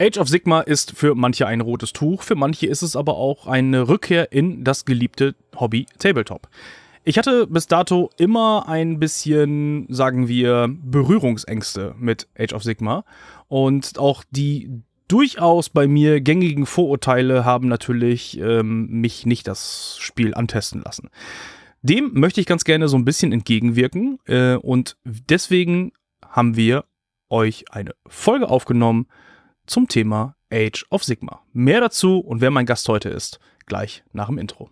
Age of Sigma ist für manche ein rotes Tuch, für manche ist es aber auch eine Rückkehr in das geliebte Hobby Tabletop. Ich hatte bis dato immer ein bisschen, sagen wir, Berührungsängste mit Age of Sigma und auch die durchaus bei mir gängigen Vorurteile haben natürlich ähm, mich nicht das Spiel antesten lassen. Dem möchte ich ganz gerne so ein bisschen entgegenwirken äh, und deswegen haben wir euch eine Folge aufgenommen zum Thema Age of Sigma. Mehr dazu und wer mein Gast heute ist, gleich nach dem Intro.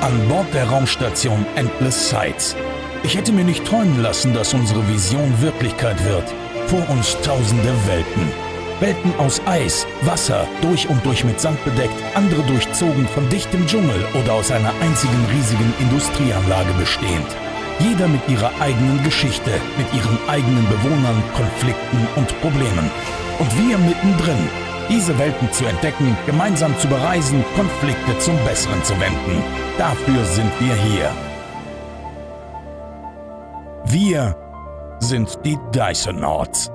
An Bord der Raumstation Endless Sights. Ich hätte mir nicht träumen lassen, dass unsere Vision Wirklichkeit wird. Vor uns tausende Welten. Welten aus Eis, Wasser, durch und durch mit Sand bedeckt, andere durchzogen von dichtem Dschungel oder aus einer einzigen riesigen Industrieanlage bestehend. Jeder mit ihrer eigenen Geschichte, mit ihren eigenen Bewohnern, Konflikten und Problemen. Und wir mittendrin, diese Welten zu entdecken, gemeinsam zu bereisen, Konflikte zum Besseren zu wenden. Dafür sind wir hier. Wir sind die Dysonauts.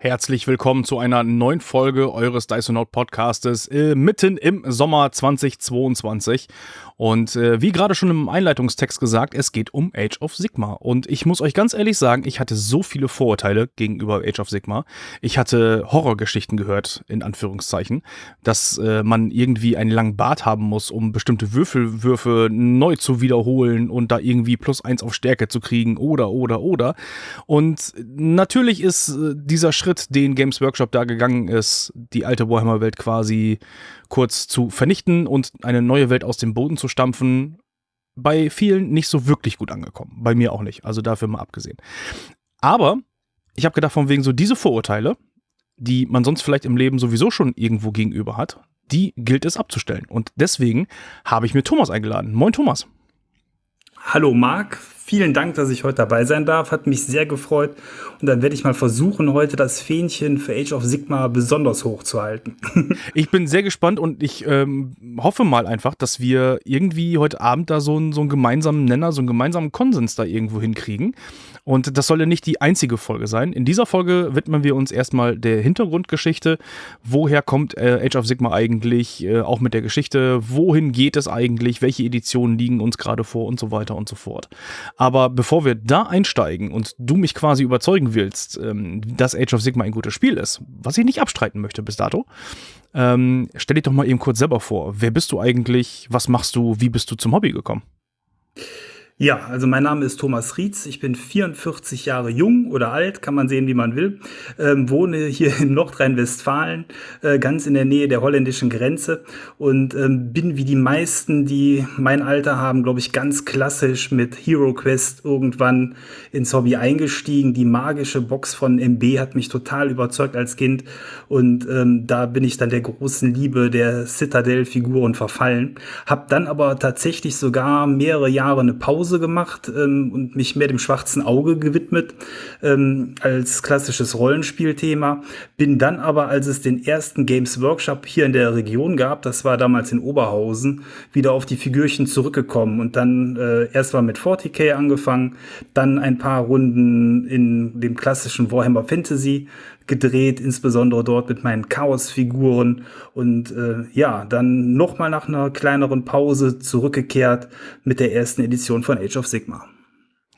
Herzlich willkommen zu einer neuen Folge eures Dysonaut Podcastes äh, mitten im Sommer 2022. Und äh, wie gerade schon im Einleitungstext gesagt, es geht um Age of Sigma. Und ich muss euch ganz ehrlich sagen, ich hatte so viele Vorurteile gegenüber Age of Sigma. Ich hatte Horrorgeschichten gehört, in Anführungszeichen, dass äh, man irgendwie einen langen Bart haben muss, um bestimmte Würfelwürfe neu zu wiederholen und da irgendwie plus eins auf Stärke zu kriegen oder, oder, oder. Und natürlich ist äh, dieser Schritt, den Games Workshop da gegangen ist, die alte Warhammer-Welt quasi kurz zu vernichten und eine neue Welt aus dem Boden zu stampfen, bei vielen nicht so wirklich gut angekommen. Bei mir auch nicht. Also dafür mal abgesehen. Aber ich habe gedacht, von wegen so diese Vorurteile, die man sonst vielleicht im Leben sowieso schon irgendwo gegenüber hat, die gilt es abzustellen. Und deswegen habe ich mir Thomas eingeladen. Moin Thomas. Hallo Marc, vielen Dank, dass ich heute dabei sein darf. Hat mich sehr gefreut. Und dann werde ich mal versuchen, heute das Fähnchen für Age of Sigma besonders hoch zu halten. ich bin sehr gespannt und ich ähm, hoffe mal einfach, dass wir irgendwie heute Abend da so einen, so einen gemeinsamen Nenner, so einen gemeinsamen Konsens da irgendwo hinkriegen. Und das soll ja nicht die einzige Folge sein. In dieser Folge widmen wir uns erstmal der Hintergrundgeschichte. Woher kommt äh, Age of Sigma eigentlich? Äh, auch mit der Geschichte. Wohin geht es eigentlich? Welche Editionen liegen uns gerade vor und so weiter und so fort. Aber bevor wir da einsteigen und du mich quasi überzeugen willst, ähm, dass Age of Sigma ein gutes Spiel ist, was ich nicht abstreiten möchte bis dato, ähm, stell dich doch mal eben kurz selber vor. Wer bist du eigentlich? Was machst du? Wie bist du zum Hobby gekommen? Ja, also mein Name ist Thomas Rietz. Ich bin 44 Jahre jung oder alt, kann man sehen, wie man will. Ähm, wohne hier in Nordrhein-Westfalen, äh, ganz in der Nähe der holländischen Grenze und ähm, bin wie die meisten, die mein Alter haben, glaube ich, ganz klassisch mit Hero Quest irgendwann ins Hobby eingestiegen. Die magische Box von MB hat mich total überzeugt als Kind und ähm, da bin ich dann der großen Liebe der Citadel-Figuren verfallen. Hab dann aber tatsächlich sogar mehrere Jahre eine Pause Pause gemacht ähm, und mich mehr dem schwarzen Auge gewidmet ähm, als klassisches Rollenspielthema. Bin dann aber, als es den ersten Games Workshop hier in der Region gab, das war damals in Oberhausen, wieder auf die Figürchen zurückgekommen und dann äh, erst mal mit 40k angefangen, dann ein paar Runden in dem klassischen Warhammer Fantasy gedreht, insbesondere dort mit meinen Chaos-Figuren und äh, ja, dann nochmal nach einer kleineren Pause zurückgekehrt mit der ersten Edition von Age of Sigma.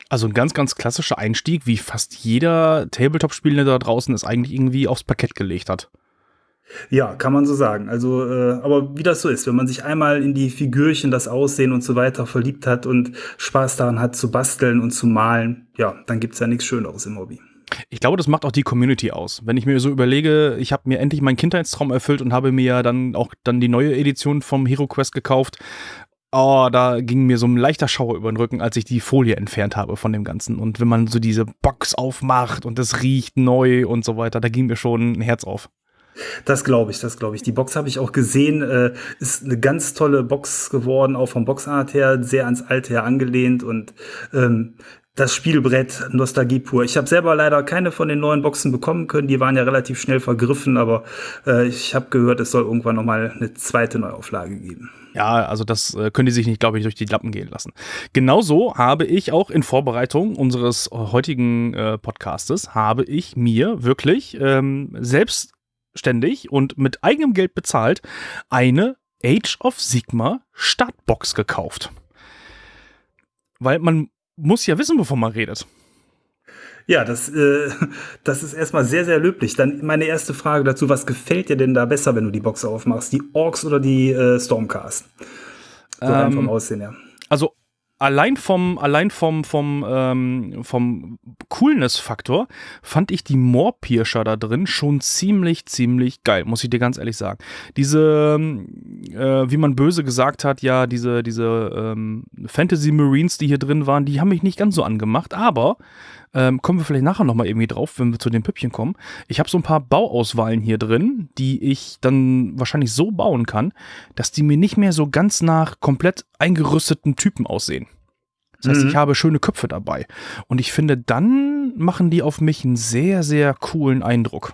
Also ein ganz, ganz klassischer Einstieg, wie fast jeder Tabletop-Spieler da draußen es eigentlich irgendwie aufs Parkett gelegt hat. Ja, kann man so sagen. Also, äh, aber wie das so ist, wenn man sich einmal in die Figürchen, das Aussehen und so weiter verliebt hat und Spaß daran hat zu basteln und zu malen, ja, dann gibt's ja nichts Schöneres im Hobby. Ich glaube, das macht auch die Community aus. Wenn ich mir so überlege, ich habe mir endlich meinen Kindheitstraum erfüllt und habe mir ja dann auch dann die neue Edition vom Hero Quest gekauft. Oh, da ging mir so ein leichter Schauer über den Rücken, als ich die Folie entfernt habe von dem Ganzen. Und wenn man so diese Box aufmacht und es riecht neu und so weiter, da ging mir schon ein Herz auf. Das glaube ich, das glaube ich. Die Box habe ich auch gesehen. Äh, ist eine ganz tolle Box geworden, auch vom Boxart her, sehr ans Alte her angelehnt. Und ähm, das Spielbrett Nostalgie pur. Ich habe selber leider keine von den neuen Boxen bekommen können. Die waren ja relativ schnell vergriffen, aber äh, ich habe gehört, es soll irgendwann noch mal eine zweite Neuauflage geben. Ja, also das äh, können die sich nicht, glaube ich, durch die Lappen gehen lassen. Genauso habe ich auch in Vorbereitung unseres heutigen äh, Podcastes, habe ich mir wirklich ähm, selbstständig und mit eigenem Geld bezahlt eine Age of Sigma Startbox gekauft. Weil man muss ja wissen, wovon man redet. Ja, das, äh, das ist erstmal sehr, sehr löblich. Dann meine erste Frage dazu, was gefällt dir denn da besser, wenn du die Box aufmachst? Die Orks oder die äh, Stormcast? So ähm, vom Aussehen her. Also allein vom, allein vom, vom, ähm, vom Coolness-Faktor fand ich die Moorpirscher da drin schon ziemlich, ziemlich geil, muss ich dir ganz ehrlich sagen. Diese, äh, wie man böse gesagt hat, ja, diese, diese ähm, Fantasy Marines, die hier drin waren, die haben mich nicht ganz so angemacht, aber ähm, kommen wir vielleicht nachher nochmal irgendwie drauf, wenn wir zu den Püppchen kommen. Ich habe so ein paar Bauauswahlen hier drin, die ich dann wahrscheinlich so bauen kann, dass die mir nicht mehr so ganz nach komplett eingerüsteten Typen aussehen. Das heißt, mhm. ich habe schöne Köpfe dabei. Und ich finde, dann machen die auf mich einen sehr, sehr coolen Eindruck.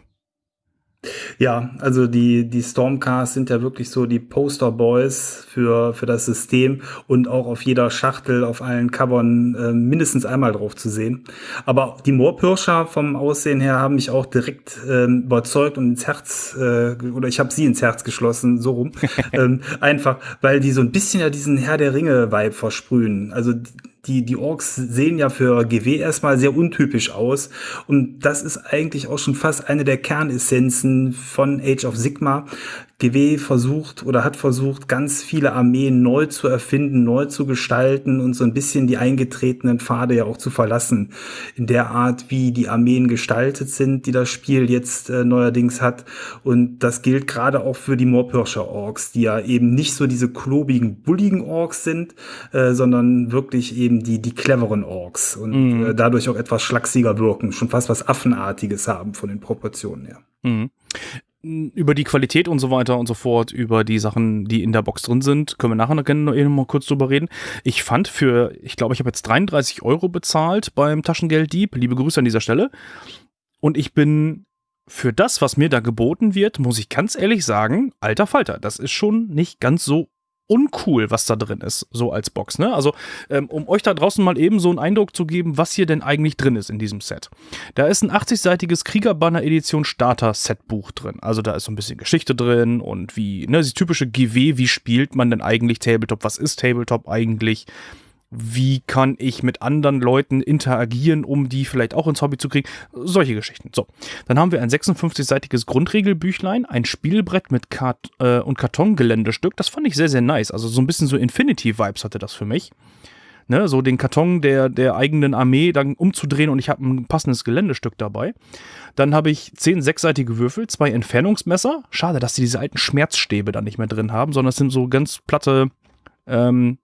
Ja, also die, die Stormcars sind ja wirklich so die Poster-Boys für, für das System und auch auf jeder Schachtel, auf allen Covern äh, mindestens einmal drauf zu sehen. Aber die Moorpirscher vom Aussehen her haben mich auch direkt äh, überzeugt und ins Herz, äh, oder ich habe sie ins Herz geschlossen, so rum. ähm, einfach, weil die so ein bisschen ja diesen Herr der Ringe-Vibe versprühen. Also die, die Orks sehen ja für GW erstmal sehr untypisch aus. Und das ist eigentlich auch schon fast eine der Kernessenzen von Age of Sigma, GW versucht oder hat versucht, ganz viele Armeen neu zu erfinden, neu zu gestalten und so ein bisschen die eingetretenen Pfade ja auch zu verlassen. In der Art, wie die Armeen gestaltet sind, die das Spiel jetzt äh, neuerdings hat. Und das gilt gerade auch für die Moorpirscher Orks, die ja eben nicht so diese klobigen, bulligen Orks sind, äh, sondern wirklich eben die, die cleveren Orks und mhm. äh, dadurch auch etwas schlachsiger wirken, schon fast was Affenartiges haben von den Proportionen her. Mhm über die Qualität und so weiter und so fort, über die Sachen, die in der Box drin sind, können wir nachher noch, noch mal kurz drüber reden. Ich fand für, ich glaube, ich habe jetzt 33 Euro bezahlt beim Taschengelddieb. Liebe Grüße an dieser Stelle. Und ich bin für das, was mir da geboten wird, muss ich ganz ehrlich sagen, alter Falter, das ist schon nicht ganz so uncool, was da drin ist, so als Box. Ne? Also, ähm, um euch da draußen mal eben so einen Eindruck zu geben, was hier denn eigentlich drin ist in diesem Set. Da ist ein 80-seitiges Kriegerbanner Edition Starter Setbuch drin. Also da ist so ein bisschen Geschichte drin und wie, ne, die typische GW, wie spielt man denn eigentlich Tabletop? Was ist Tabletop eigentlich? Wie kann ich mit anderen Leuten interagieren, um die vielleicht auch ins Hobby zu kriegen. Solche Geschichten. So, dann haben wir ein 56-seitiges Grundregelbüchlein, ein Spielbrett mit Kart äh, und Kartongeländestück. Das fand ich sehr, sehr nice. Also so ein bisschen so Infinity-Vibes hatte das für mich. Ne, so den Karton der, der eigenen Armee dann umzudrehen und ich habe ein passendes Geländestück dabei. Dann habe ich zehn sechsseitige Würfel, zwei Entfernungsmesser. Schade, dass sie diese alten Schmerzstäbe da nicht mehr drin haben, sondern es sind so ganz platte ähm,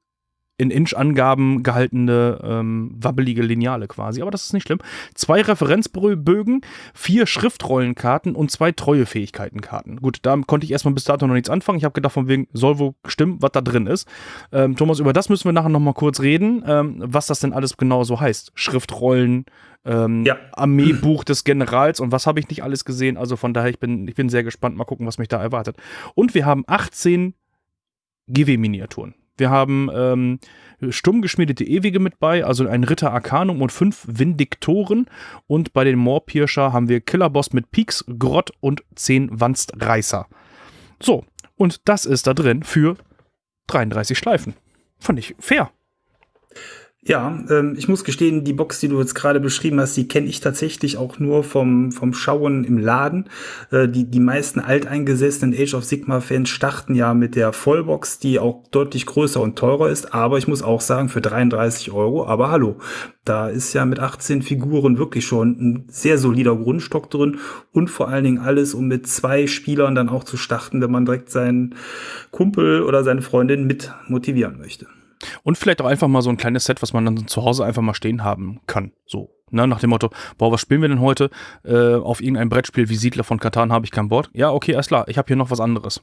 in Inch-Angaben gehaltene ähm, wabbelige Lineale quasi, aber das ist nicht schlimm. Zwei Referenzbögen, vier Schriftrollenkarten und zwei Treuefähigkeitenkarten. Gut, da konnte ich erstmal bis dato noch nichts anfangen. Ich habe gedacht, von wegen soll wohl stimmen, was da drin ist. Ähm, Thomas, über das müssen wir nachher nochmal kurz reden, ähm, was das denn alles genau so heißt. Schriftrollen, ähm, ja. Armeebuch des Generals und was habe ich nicht alles gesehen. Also von daher, ich bin, ich bin sehr gespannt. Mal gucken, was mich da erwartet. Und wir haben 18 GW-Miniaturen. Wir haben ähm, stumm geschmiedete Ewige mit bei, also ein Ritter Arcanum und fünf Vindiktoren. Und bei den Moorpirscher haben wir Killerboss mit Peaks, Grott und zehn Wanstreißer. So, und das ist da drin für 33 Schleifen. Fand ich fair. Ja, ähm, ich muss gestehen, die Box, die du jetzt gerade beschrieben hast, die kenne ich tatsächlich auch nur vom, vom Schauen im Laden. Äh, die, die meisten alteingesessenen Age of Sigma-Fans starten ja mit der Vollbox, die auch deutlich größer und teurer ist. Aber ich muss auch sagen, für 33 Euro, aber hallo, da ist ja mit 18 Figuren wirklich schon ein sehr solider Grundstock drin und vor allen Dingen alles, um mit zwei Spielern dann auch zu starten, wenn man direkt seinen Kumpel oder seine Freundin mit motivieren möchte. Und vielleicht auch einfach mal so ein kleines Set, was man dann zu Hause einfach mal stehen haben kann. So. Ne, nach dem Motto, boah, was spielen wir denn heute? Äh, auf irgendein Brettspiel wie Siedler von Katan habe ich kein Board. Ja, okay, alles klar, ich habe hier noch was anderes.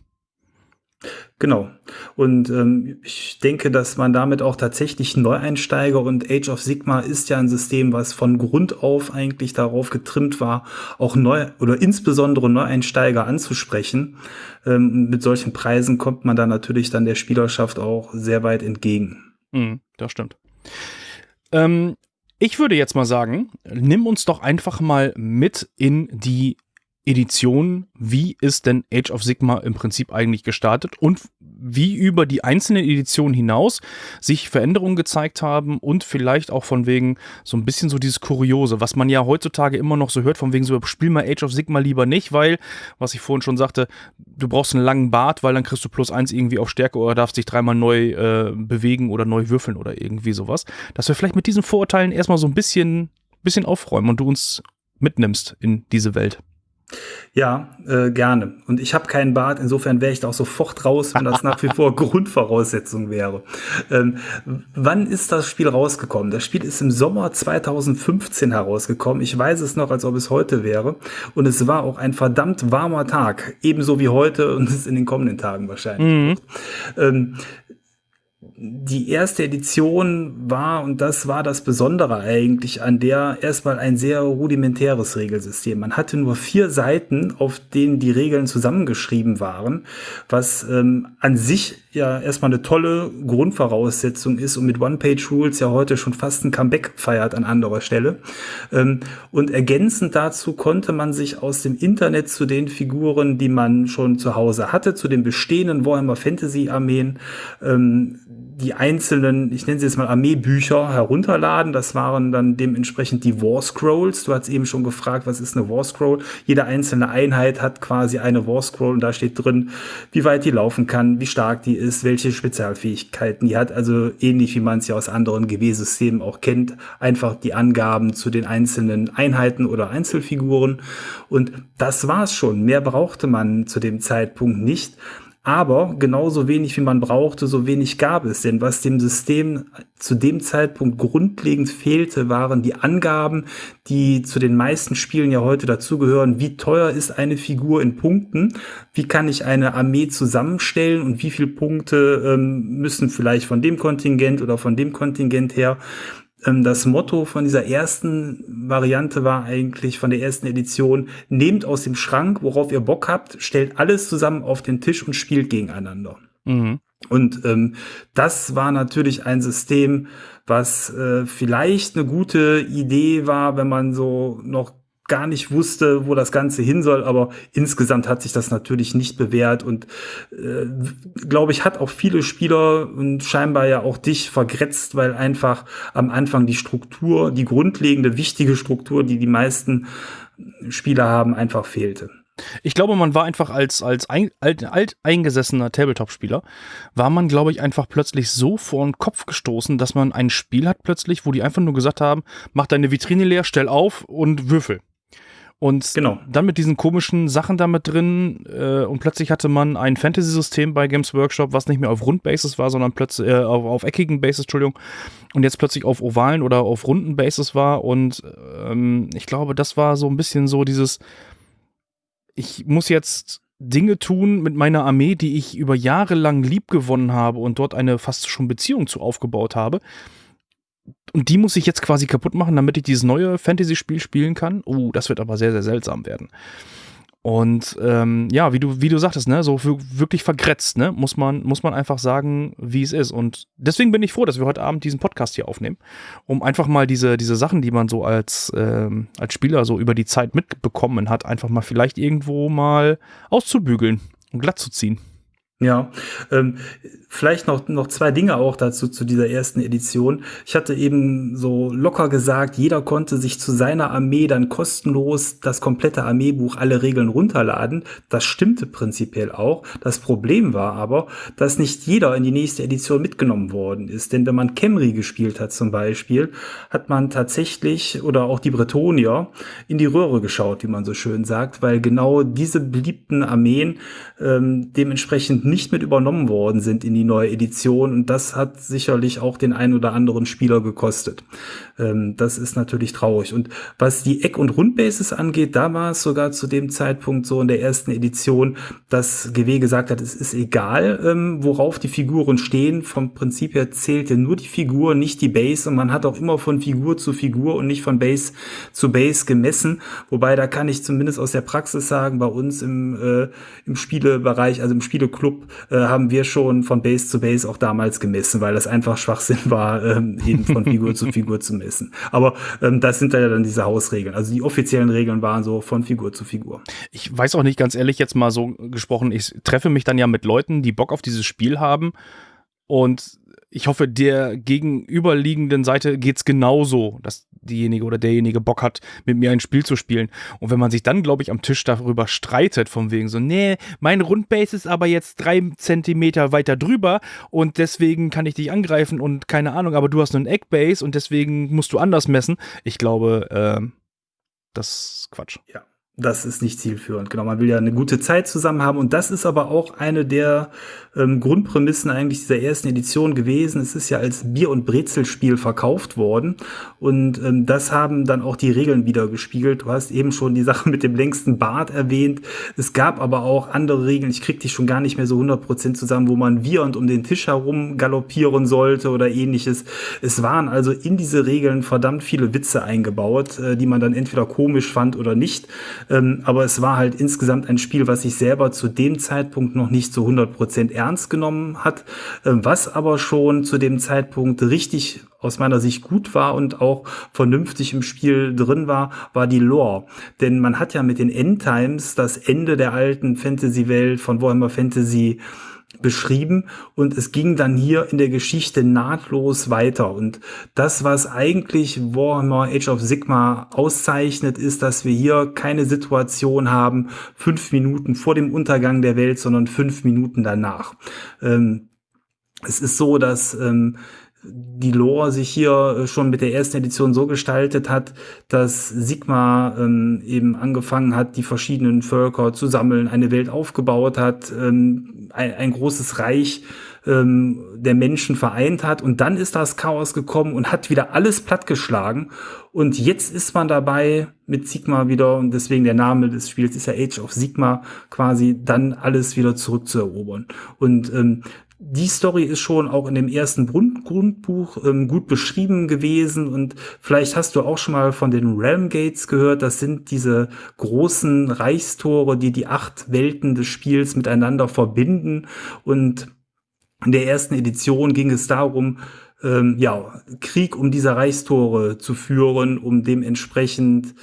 Genau. Und ähm, ich denke, dass man damit auch tatsächlich Neueinsteiger und Age of Sigma ist ja ein System, was von Grund auf eigentlich darauf getrimmt war, auch neu oder insbesondere Neueinsteiger anzusprechen. Ähm, mit solchen Preisen kommt man da natürlich dann der Spielerschaft auch sehr weit entgegen. Mhm, das stimmt. Ähm, ich würde jetzt mal sagen, nimm uns doch einfach mal mit in die Edition, wie ist denn Age of Sigma im Prinzip eigentlich gestartet und wie über die einzelnen Editionen hinaus sich Veränderungen gezeigt haben und vielleicht auch von wegen so ein bisschen so dieses Kuriose, was man ja heutzutage immer noch so hört, von wegen so, spiel mal Age of Sigma lieber nicht, weil, was ich vorhin schon sagte, du brauchst einen langen Bart, weil dann kriegst du plus eins irgendwie auf Stärke oder darfst dich dreimal neu äh, bewegen oder neu würfeln oder irgendwie sowas. Dass wir vielleicht mit diesen Vorurteilen erstmal so ein bisschen, bisschen aufräumen und du uns mitnimmst in diese Welt. Ja, äh, gerne. Und ich habe keinen Bart, insofern wäre ich da auch sofort raus, wenn das nach wie vor Grundvoraussetzung wäre. Ähm, wann ist das Spiel rausgekommen? Das Spiel ist im Sommer 2015 herausgekommen. Ich weiß es noch, als ob es heute wäre. Und es war auch ein verdammt warmer Tag, ebenso wie heute und es in den kommenden Tagen wahrscheinlich. Mhm. Ähm, die erste Edition war, und das war das Besondere eigentlich, an der erstmal ein sehr rudimentäres Regelsystem. Man hatte nur vier Seiten, auf denen die Regeln zusammengeschrieben waren, was ähm, an sich ja erstmal eine tolle Grundvoraussetzung ist und mit One-Page-Rules ja heute schon fast ein Comeback feiert an anderer Stelle. Ähm, und ergänzend dazu konnte man sich aus dem Internet zu den Figuren, die man schon zu Hause hatte, zu den bestehenden Warhammer Fantasy Armeen, ähm, die einzelnen, ich nenne sie jetzt mal Armeebücher herunterladen. Das waren dann dementsprechend die War Scrolls. Du hast eben schon gefragt, was ist eine War Scroll? Jede einzelne Einheit hat quasi eine War Scroll und da steht drin, wie weit die laufen kann, wie stark die ist, welche Spezialfähigkeiten die hat. Also ähnlich wie man es ja aus anderen GW-Systemen auch kennt. Einfach die Angaben zu den einzelnen Einheiten oder Einzelfiguren. Und das war's schon. Mehr brauchte man zu dem Zeitpunkt nicht. Aber genauso wenig wie man brauchte, so wenig gab es. Denn was dem System zu dem Zeitpunkt grundlegend fehlte, waren die Angaben, die zu den meisten Spielen ja heute dazugehören. Wie teuer ist eine Figur in Punkten? Wie kann ich eine Armee zusammenstellen? Und wie viele Punkte ähm, müssen vielleicht von dem Kontingent oder von dem Kontingent her das Motto von dieser ersten Variante war eigentlich von der ersten Edition, nehmt aus dem Schrank, worauf ihr Bock habt, stellt alles zusammen auf den Tisch und spielt gegeneinander. Mhm. Und ähm, das war natürlich ein System, was äh, vielleicht eine gute Idee war, wenn man so noch gar nicht wusste, wo das Ganze hin soll, aber insgesamt hat sich das natürlich nicht bewährt und äh, glaube ich, hat auch viele Spieler und scheinbar ja auch dich vergrätzt, weil einfach am Anfang die Struktur, die grundlegende, wichtige Struktur, die die meisten Spieler haben, einfach fehlte. Ich glaube, man war einfach als, als ein, alt, alteingesessener Tabletop-Spieler, war man, glaube ich, einfach plötzlich so vor den Kopf gestoßen, dass man ein Spiel hat plötzlich, wo die einfach nur gesagt haben, mach deine Vitrine leer, stell auf und würfel. Und genau. dann mit diesen komischen Sachen damit drin äh, und plötzlich hatte man ein Fantasy-System bei Games Workshop, was nicht mehr auf Rundbasis war, sondern plötzlich äh, auf, auf eckigen Basis, Entschuldigung, und jetzt plötzlich auf ovalen oder auf runden Basis war und ähm, ich glaube, das war so ein bisschen so dieses, ich muss jetzt Dinge tun mit meiner Armee, die ich über Jahre lang lieb gewonnen habe und dort eine fast schon Beziehung zu aufgebaut habe und die muss ich jetzt quasi kaputt machen, damit ich dieses neue Fantasy-Spiel spielen kann. Oh, das wird aber sehr, sehr seltsam werden. Und ähm, ja, wie du, wie du sagtest, ne, so wirklich vergrätzt, ne, muss man, muss man einfach sagen, wie es ist. Und deswegen bin ich froh, dass wir heute Abend diesen Podcast hier aufnehmen, um einfach mal diese, diese Sachen, die man so als, ähm, als Spieler so über die Zeit mitbekommen hat, einfach mal vielleicht irgendwo mal auszubügeln und glatt zu ziehen. Ja, ähm, vielleicht noch, noch zwei Dinge auch dazu zu dieser ersten Edition. Ich hatte eben so locker gesagt, jeder konnte sich zu seiner Armee dann kostenlos das komplette Armeebuch, alle Regeln runterladen. Das stimmte prinzipiell auch. Das Problem war aber, dass nicht jeder in die nächste Edition mitgenommen worden ist. Denn wenn man Camry gespielt hat zum Beispiel, hat man tatsächlich oder auch die Bretonier in die Röhre geschaut, wie man so schön sagt, weil genau diese beliebten Armeen ähm, dementsprechend nicht mit übernommen worden sind in die neue Edition. Und das hat sicherlich auch den einen oder anderen Spieler gekostet. Ähm, das ist natürlich traurig. Und was die Eck- und Rundbases angeht, da war es sogar zu dem Zeitpunkt so in der ersten Edition, dass GW gesagt hat, es ist egal, ähm, worauf die Figuren stehen. Vom Prinzip her zählte nur die Figur, nicht die Base. Und man hat auch immer von Figur zu Figur und nicht von Base zu Base gemessen. Wobei da kann ich zumindest aus der Praxis sagen, bei uns im, äh, im Spielebereich, also im Spieleclub, äh, haben wir schon von Base zu Base auch damals gemessen, weil das einfach Schwachsinn war, ähm, eben von Figur zu Figur zu messen. Aber ähm, das sind ja dann diese Hausregeln. Also die offiziellen Regeln waren so von Figur zu Figur. Ich weiß auch nicht, ganz ehrlich, jetzt mal so gesprochen, ich treffe mich dann ja mit Leuten, die Bock auf dieses Spiel haben und ich hoffe, der gegenüberliegenden Seite geht's genauso, dass diejenige oder derjenige Bock hat, mit mir ein Spiel zu spielen. Und wenn man sich dann, glaube ich, am Tisch darüber streitet, von wegen so, nee, mein Rundbase ist aber jetzt drei Zentimeter weiter drüber und deswegen kann ich dich angreifen und keine Ahnung, aber du hast nur ein Eckbase und deswegen musst du anders messen. Ich glaube, äh, das ist Quatsch. Ja das ist nicht zielführend. Genau, man will ja eine gute Zeit zusammen haben. Und das ist aber auch eine der ähm, Grundprämissen eigentlich dieser ersten Edition gewesen. Es ist ja als Bier- und Brezelspiel verkauft worden. Und ähm, das haben dann auch die Regeln wieder gespiegelt. Du hast eben schon die Sache mit dem längsten Bart erwähnt. Es gab aber auch andere Regeln. Ich krieg die schon gar nicht mehr so 100% zusammen, wo man wiehernd um den Tisch herum galoppieren sollte oder ähnliches. Es waren also in diese Regeln verdammt viele Witze eingebaut, äh, die man dann entweder komisch fand oder nicht. Ähm, aber es war halt insgesamt ein Spiel, was sich selber zu dem Zeitpunkt noch nicht zu 100% ernst genommen hat, äh, was aber schon zu dem Zeitpunkt richtig aus meiner Sicht gut war und auch vernünftig im Spiel drin war, war die Lore. Denn man hat ja mit den Endtimes das Ende der alten Fantasy-Welt von Warhammer Fantasy beschrieben und es ging dann hier in der Geschichte nahtlos weiter. Und das, was eigentlich Warhammer Age of Sigma auszeichnet, ist, dass wir hier keine Situation haben, fünf Minuten vor dem Untergang der Welt, sondern fünf Minuten danach. Ähm, es ist so, dass ähm, die Lore sich hier äh, schon mit der ersten Edition so gestaltet hat, dass Sigma ähm, eben angefangen hat, die verschiedenen Völker zu sammeln, eine Welt aufgebaut hat, ähm, ein, ein, großes Reich ähm, der Menschen vereint hat. Und dann ist das Chaos gekommen und hat wieder alles plattgeschlagen. Und jetzt ist man dabei mit Sigma wieder. Und deswegen der Name des Spiels ist ja Age of Sigma quasi dann alles wieder zurückzuerobern. Und ähm, die Story ist schon auch in dem ersten Grund Grundbuch ähm, gut beschrieben gewesen. Und vielleicht hast du auch schon mal von den Realm Gates gehört. Das sind diese großen Reichstore, die die acht Welten des Spiels miteinander verbinden. Und in der ersten Edition ging es darum, ähm, ja, Krieg um diese Reichstore zu führen, um dementsprechend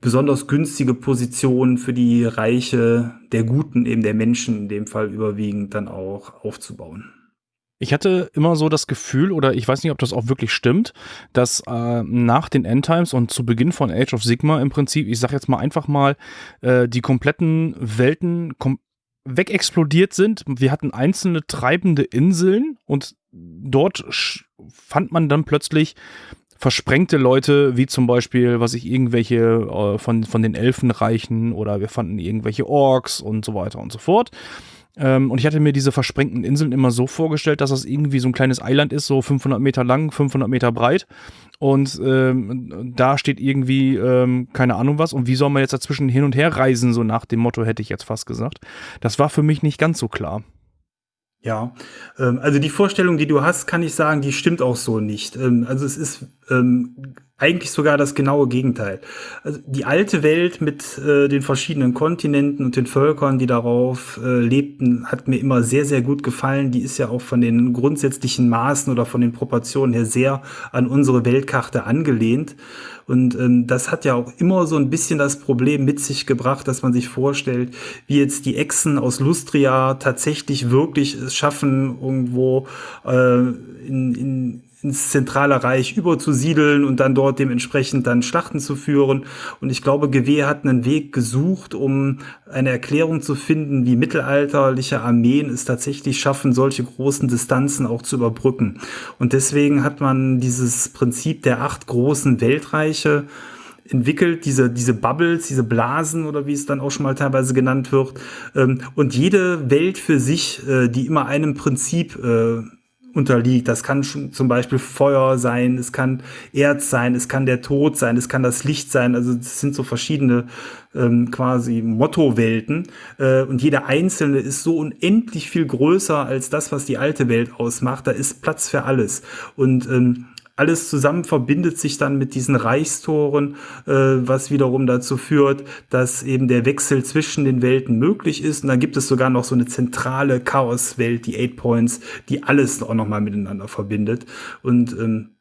besonders günstige Positionen für die Reiche der Guten, eben der Menschen in dem Fall überwiegend dann auch aufzubauen. Ich hatte immer so das Gefühl, oder ich weiß nicht, ob das auch wirklich stimmt, dass äh, nach den Endtimes und zu Beginn von Age of Sigma im Prinzip, ich sag jetzt mal einfach mal, äh, die kompletten Welten kom wegexplodiert sind. Wir hatten einzelne treibende Inseln und dort fand man dann plötzlich versprengte Leute, wie zum Beispiel, was ich irgendwelche äh, von, von den Elfenreichen oder wir fanden irgendwelche Orks und so weiter und so fort. Ähm, und ich hatte mir diese versprengten Inseln immer so vorgestellt, dass das irgendwie so ein kleines Eiland ist, so 500 Meter lang, 500 Meter breit. Und ähm, da steht irgendwie ähm, keine Ahnung was. Und wie soll man jetzt dazwischen hin und her reisen, so nach dem Motto, hätte ich jetzt fast gesagt. Das war für mich nicht ganz so klar. Ja, ähm, also die Vorstellung, die du hast, kann ich sagen, die stimmt auch so nicht. Ähm, also es ist ähm, eigentlich sogar das genaue Gegenteil. Also die alte Welt mit äh, den verschiedenen Kontinenten und den Völkern, die darauf äh, lebten, hat mir immer sehr, sehr gut gefallen. Die ist ja auch von den grundsätzlichen Maßen oder von den Proportionen her sehr an unsere Weltkarte angelehnt. Und ähm, das hat ja auch immer so ein bisschen das Problem mit sich gebracht, dass man sich vorstellt, wie jetzt die Echsen aus Lustria tatsächlich wirklich es schaffen, irgendwo äh, in, in ins zentrale Reich überzusiedeln und dann dort dementsprechend dann Schlachten zu führen. Und ich glaube, GW hat einen Weg gesucht, um eine Erklärung zu finden, wie mittelalterliche Armeen es tatsächlich schaffen, solche großen Distanzen auch zu überbrücken. Und deswegen hat man dieses Prinzip der acht großen Weltreiche entwickelt, diese, diese Bubbles, diese Blasen oder wie es dann auch schon mal teilweise genannt wird. Ähm, und jede Welt für sich, äh, die immer einem Prinzip äh, unterliegt. Das kann schon zum Beispiel Feuer sein, es kann Erz sein, es kann der Tod sein, es kann das Licht sein. Also das sind so verschiedene ähm, quasi Motto-Welten. Äh, und jede einzelne ist so unendlich viel größer als das, was die alte Welt ausmacht. Da ist Platz für alles. Und ähm, alles zusammen verbindet sich dann mit diesen Reichstoren, äh, was wiederum dazu führt, dass eben der Wechsel zwischen den Welten möglich ist. Und dann gibt es sogar noch so eine zentrale Chaoswelt, die Eight Points, die alles auch nochmal miteinander verbindet. Und ähm,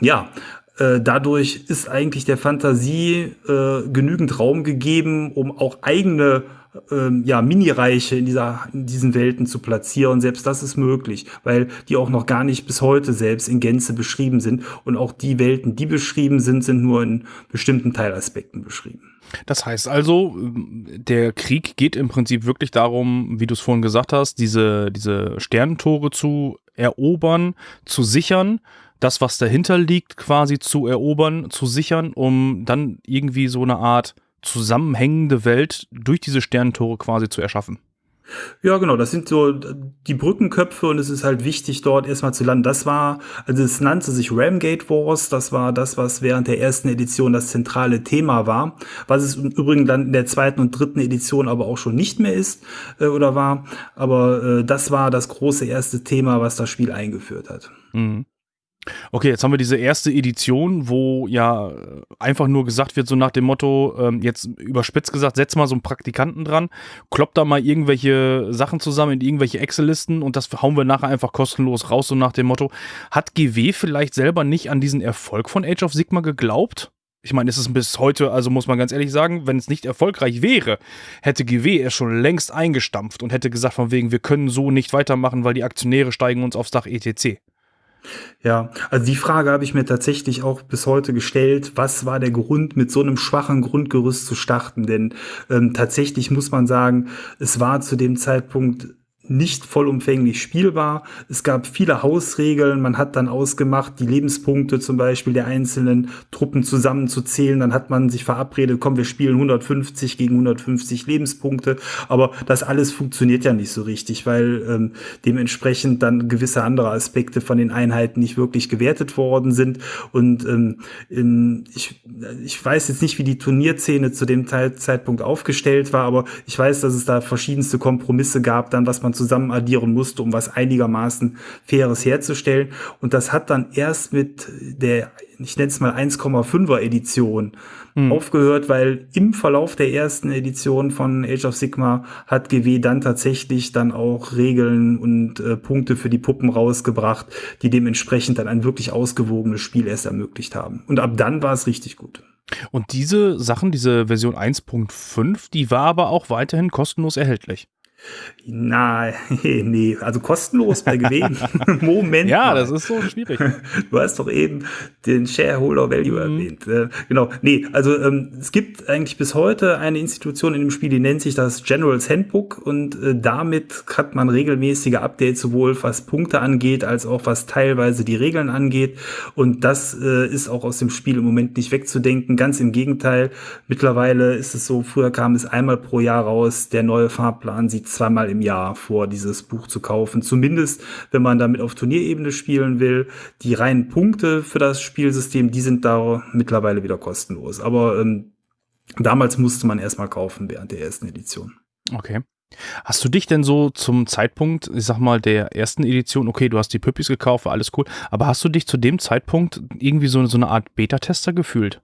ja, äh, dadurch ist eigentlich der Fantasie äh, genügend Raum gegeben, um auch eigene ähm, ja, Mini-Reiche in, in diesen Welten zu platzieren. Selbst das ist möglich, weil die auch noch gar nicht bis heute selbst in Gänze beschrieben sind. Und auch die Welten, die beschrieben sind, sind nur in bestimmten Teilaspekten beschrieben. Das heißt also, der Krieg geht im Prinzip wirklich darum, wie du es vorhin gesagt hast, diese, diese Sternentore zu erobern, zu sichern, das, was dahinter liegt, quasi zu erobern, zu sichern, um dann irgendwie so eine Art zusammenhängende Welt durch diese Sternentore quasi zu erschaffen. Ja, genau, das sind so die Brückenköpfe und es ist halt wichtig, dort erstmal zu landen. Das war, also es nannte sich Ramgate Wars, das war das, was während der ersten Edition das zentrale Thema war, was es im Übrigen dann in der zweiten und dritten Edition aber auch schon nicht mehr ist äh, oder war. Aber äh, das war das große erste Thema, was das Spiel eingeführt hat. Mhm. Okay, jetzt haben wir diese erste Edition, wo ja einfach nur gesagt wird, so nach dem Motto, ähm, jetzt überspitzt gesagt, setz mal so einen Praktikanten dran, klopp da mal irgendwelche Sachen zusammen in irgendwelche Excel-Listen und das hauen wir nachher einfach kostenlos raus, so nach dem Motto. Hat GW vielleicht selber nicht an diesen Erfolg von Age of Sigma geglaubt? Ich meine, es ist bis heute, also muss man ganz ehrlich sagen, wenn es nicht erfolgreich wäre, hätte GW es schon längst eingestampft und hätte gesagt, von wegen, wir können so nicht weitermachen, weil die Aktionäre steigen uns aufs Dach etc. Ja, also die Frage habe ich mir tatsächlich auch bis heute gestellt. Was war der Grund, mit so einem schwachen Grundgerüst zu starten? Denn ähm, tatsächlich muss man sagen, es war zu dem Zeitpunkt nicht vollumfänglich spielbar. Es gab viele Hausregeln. Man hat dann ausgemacht, die Lebenspunkte zum Beispiel der einzelnen Truppen zusammenzuzählen. Dann hat man sich verabredet, komm, wir spielen 150 gegen 150 Lebenspunkte. Aber das alles funktioniert ja nicht so richtig, weil ähm, dementsprechend dann gewisse andere Aspekte von den Einheiten nicht wirklich gewertet worden sind. Und ähm, ich, ich weiß jetzt nicht, wie die Turnierszene zu dem Zeitpunkt aufgestellt war, aber ich weiß, dass es da verschiedenste Kompromisse gab, dann was man zusammen addieren musste, um was einigermaßen Faires herzustellen. Und das hat dann erst mit der, ich nenne es mal 1,5er Edition mhm. aufgehört, weil im Verlauf der ersten Edition von Age of Sigma hat GW dann tatsächlich dann auch Regeln und äh, Punkte für die Puppen rausgebracht, die dementsprechend dann ein wirklich ausgewogenes Spiel erst ermöglicht haben. Und ab dann war es richtig gut. Und diese Sachen, diese Version 1.5, die war aber auch weiterhin kostenlos erhältlich. Na, nee, also kostenlos bei Gewinn. Moment. Ja, mal. das ist so schwierig. Du hast doch eben den Shareholder Value mhm. erwähnt. Äh, genau. Nee, also ähm, es gibt eigentlich bis heute eine Institution in dem Spiel, die nennt sich das General's Handbook und äh, damit hat man regelmäßige Updates, sowohl was Punkte angeht, als auch was teilweise die Regeln angeht. Und das äh, ist auch aus dem Spiel im Moment nicht wegzudenken. Ganz im Gegenteil. Mittlerweile ist es so, früher kam es einmal pro Jahr raus. Der neue Fahrplan sieht zweimal im Jahr vor, dieses Buch zu kaufen. Zumindest, wenn man damit auf Turnierebene spielen will. Die reinen Punkte für das Spielsystem, die sind da mittlerweile wieder kostenlos. Aber ähm, damals musste man erstmal kaufen während der ersten Edition. Okay. Hast du dich denn so zum Zeitpunkt, ich sag mal, der ersten Edition, okay, du hast die Püppis gekauft, war alles cool, aber hast du dich zu dem Zeitpunkt irgendwie so, so eine Art Beta-Tester gefühlt?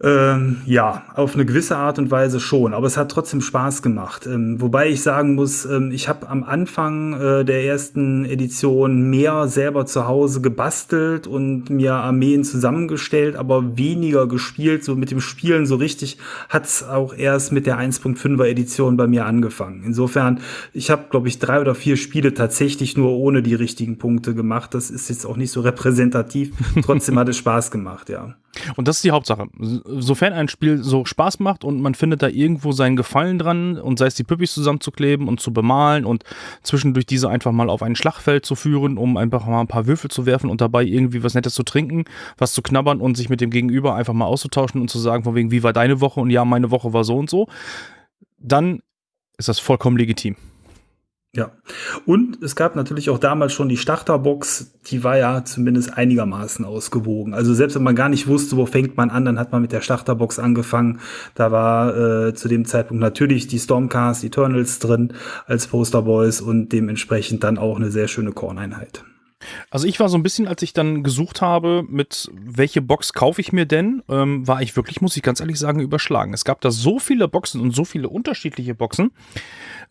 Ähm, ja, auf eine gewisse Art und Weise schon, aber es hat trotzdem Spaß gemacht. Ähm, wobei ich sagen muss, ähm, ich habe am Anfang äh, der ersten Edition mehr selber zu Hause gebastelt und mir Armeen zusammengestellt, aber weniger gespielt. So mit dem Spielen so richtig hat's auch erst mit der 1.5er Edition bei mir angefangen. Insofern, ich habe, glaube ich, drei oder vier Spiele tatsächlich nur ohne die richtigen Punkte gemacht. Das ist jetzt auch nicht so repräsentativ. Trotzdem hat es Spaß gemacht, ja. Und das ist die Hauptsache. Sofern ein Spiel so Spaß macht und man findet da irgendwo seinen Gefallen dran und sei es die Püppis zusammenzukleben und zu bemalen und zwischendurch diese einfach mal auf ein Schlachtfeld zu führen, um einfach mal ein paar Würfel zu werfen und dabei irgendwie was Nettes zu trinken, was zu knabbern und sich mit dem Gegenüber einfach mal auszutauschen und zu sagen, von wegen, wie war deine Woche und ja, meine Woche war so und so, dann ist das vollkommen legitim. Ja. Und es gab natürlich auch damals schon die Starterbox, die war ja zumindest einigermaßen ausgewogen. Also selbst wenn man gar nicht wusste, wo fängt man an, dann hat man mit der Starterbox angefangen. Da war äh, zu dem Zeitpunkt natürlich die Stormcast Eternals drin als Posterboys und dementsprechend dann auch eine sehr schöne Korneinheit. Also ich war so ein bisschen, als ich dann gesucht habe, mit welche Box kaufe ich mir denn, ähm, war ich wirklich, muss ich ganz ehrlich sagen, überschlagen. Es gab da so viele Boxen und so viele unterschiedliche Boxen.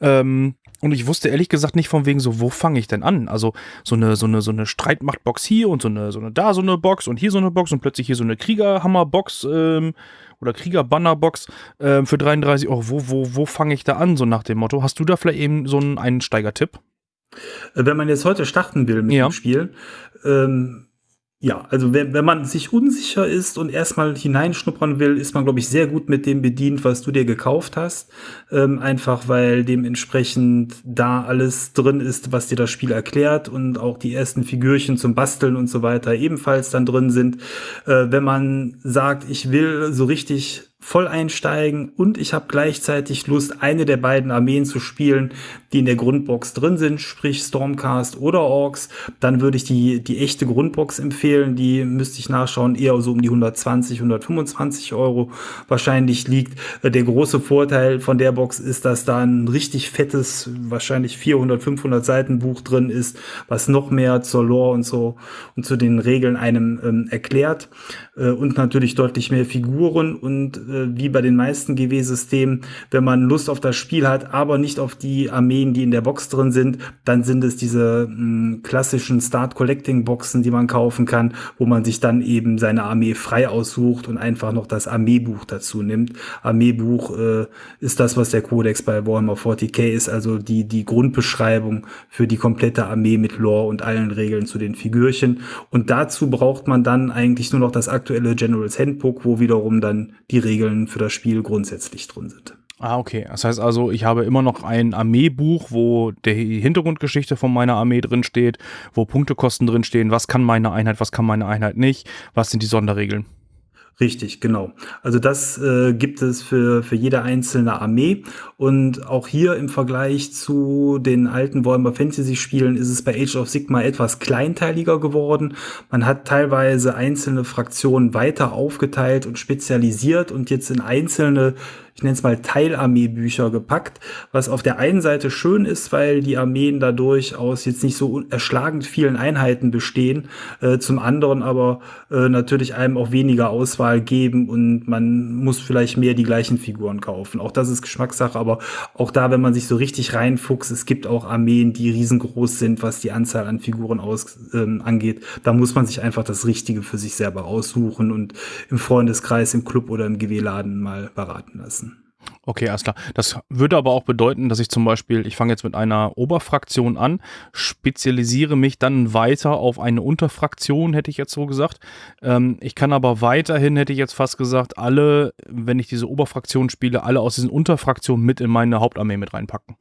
Ähm, und ich wusste ehrlich gesagt nicht von wegen so, wo fange ich denn an? Also so eine, so eine, so eine Streitmachtbox hier und so eine, so eine da so eine Box und hier so eine Box und plötzlich hier so eine Kriegerhammerbox ähm, oder Kriegerbannerbox ähm, für 33 Euro. Wo, wo, wo fange ich da an? So nach dem Motto. Hast du da vielleicht eben so einen Einsteigertipp? Äh, wenn man jetzt heute starten will mit ja. dem Spiel, ähm, ja, also wenn, wenn man sich unsicher ist und erstmal hineinschnuppern will, ist man, glaube ich, sehr gut mit dem bedient, was du dir gekauft hast. Ähm, einfach weil dementsprechend da alles drin ist, was dir das Spiel erklärt und auch die ersten Figürchen zum Basteln und so weiter ebenfalls dann drin sind. Äh, wenn man sagt, ich will so richtig voll einsteigen und ich habe gleichzeitig Lust, eine der beiden Armeen zu spielen, die in der Grundbox drin sind, sprich Stormcast oder Orks, dann würde ich die, die echte Grundbox empfehlen. Die müsste ich nachschauen, eher so um die 120, 125 Euro wahrscheinlich liegt. Äh, der große Vorteil von der Box ist, dass da ein richtig fettes, wahrscheinlich 400, 500 Seiten Buch drin ist, was noch mehr zur Lore und so und zu den Regeln einem ähm, erklärt. Äh, und natürlich deutlich mehr Figuren und äh, wie bei den meisten GW-Systemen, wenn man Lust auf das Spiel hat, aber nicht auf die Armeen, die in der Box drin sind, dann sind es diese mh, hm, klassischen Start-Collecting-Boxen, die man kaufen kann, wo man sich dann eben seine Armee frei aussucht und einfach noch das Armeebuch dazu nimmt. Armeebuch äh, ist das, was der Codex bei Warhammer 40k ist, also die, die Grundbeschreibung für die komplette Armee mit Lore und allen Regeln zu den Figürchen. Und dazu braucht man dann eigentlich nur noch das aktuelle Generals Handbook, wo wiederum dann die Regeln Regeln für das Spiel grundsätzlich drin sind. Ah, okay. Das heißt also, ich habe immer noch ein Armeebuch, wo die Hintergrundgeschichte von meiner Armee drin steht, wo Punktekosten drin stehen, was kann meine Einheit, was kann meine Einheit nicht, was sind die Sonderregeln. Richtig, genau. Also das äh, gibt es für, für jede einzelne Armee. Und auch hier im Vergleich zu den alten Warhammer Fantasy Spielen ist es bei Age of Sigma etwas kleinteiliger geworden. Man hat teilweise einzelne Fraktionen weiter aufgeteilt und spezialisiert und jetzt in einzelne ich nenne es mal Teilarmeebücher gepackt, was auf der einen Seite schön ist, weil die Armeen dadurch aus jetzt nicht so erschlagend vielen Einheiten bestehen, äh, zum anderen aber äh, natürlich einem auch weniger Auswahl geben und man muss vielleicht mehr die gleichen Figuren kaufen. Auch das ist Geschmackssache, aber auch da, wenn man sich so richtig reinfuchst, es gibt auch Armeen, die riesengroß sind, was die Anzahl an Figuren aus, ähm, angeht. Da muss man sich einfach das Richtige für sich selber aussuchen und im Freundeskreis, im Club oder im GW-Laden mal beraten lassen. Okay, alles klar. Das würde aber auch bedeuten, dass ich zum Beispiel, ich fange jetzt mit einer Oberfraktion an, spezialisiere mich dann weiter auf eine Unterfraktion, hätte ich jetzt so gesagt. Ähm, ich kann aber weiterhin, hätte ich jetzt fast gesagt, alle, wenn ich diese Oberfraktion spiele, alle aus diesen Unterfraktionen mit in meine Hauptarmee mit reinpacken.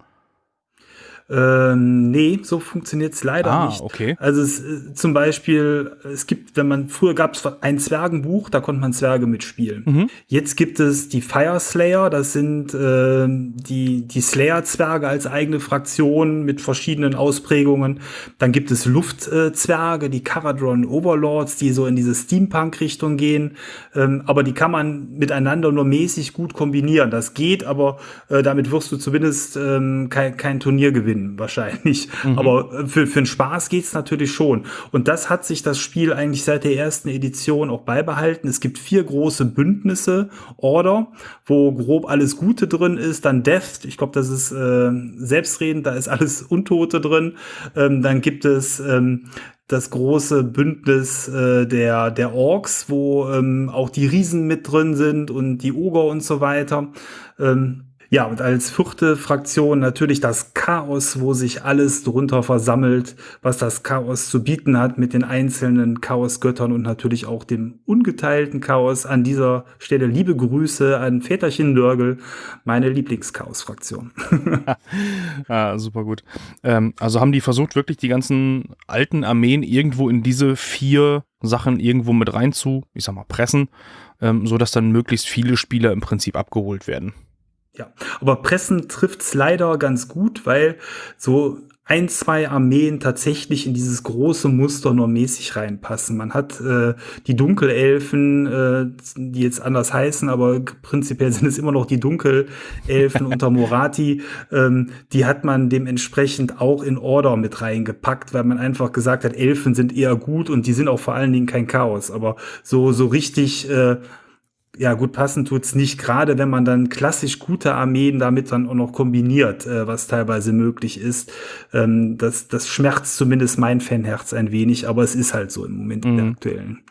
Ähm, nee, so funktioniert es leider ah, nicht. Okay. Also es, äh, zum Beispiel, es gibt, wenn man, früher gab es ein Zwergenbuch, da konnte man Zwerge mitspielen. Mhm. Jetzt gibt es die Fire Slayer, das sind äh, die, die Slayer-Zwerge als eigene Fraktion mit verschiedenen Ausprägungen. Dann gibt es Luftzwerge, die Caradron Overlords, die so in diese Steampunk-Richtung gehen. Ähm, aber die kann man miteinander nur mäßig gut kombinieren. Das geht, aber äh, damit wirst du zumindest ähm, kein, kein Turnier gewinnen gewinnen, wahrscheinlich. Mhm. Aber äh, für, für den Spaß geht's natürlich schon. Und das hat sich das Spiel eigentlich seit der ersten Edition auch beibehalten. Es gibt vier große Bündnisse, Order, wo grob alles Gute drin ist. Dann Death, ich glaube, das ist äh, selbstredend, da ist alles Untote drin. Ähm, dann gibt es ähm, das große Bündnis äh, der, der Orks, wo ähm, auch die Riesen mit drin sind und die Oger und so weiter. Ähm, Ja, und als vierte Fraktion natürlich das Chaos, wo sich alles drunter versammelt, was das Chaos zu bieten hat mit den einzelnen Chaosgöttern und natürlich auch dem ungeteilten Chaos. An dieser Stelle liebe Grüße an Väterchen Nörgel, meine Lieblingschaos-Fraktion. ah, super gut. Ähm, also haben die versucht, wirklich die ganzen alten Armeen irgendwo in diese vier Sachen irgendwo mit rein zu, ich sag mal, pressen, ähm, sodass dann möglichst viele Spieler im Prinzip abgeholt werden. Ja, aber Pressen trifft's leider ganz gut, weil so ein, zwei Armeen tatsächlich in dieses große Muster nur mäßig reinpassen. Man hat äh, die Dunkelelfen, äh, die jetzt anders heißen, aber prinzipiell sind es immer noch die Dunkelelfen unter Morati. Ähm, die hat man dementsprechend auch in Order mit reingepackt, weil man einfach gesagt hat, Elfen sind eher gut und die sind auch vor allen Dingen kein Chaos. Aber so, so richtig äh, ja, gut passen tut's nicht, gerade wenn man dann klassisch gute Armeen damit dann auch noch kombiniert, äh, was teilweise möglich ist. Ähm, das, das schmerzt zumindest mein Fanherz ein wenig, aber es ist halt so im Moment mhm. in der mhm. aktuellen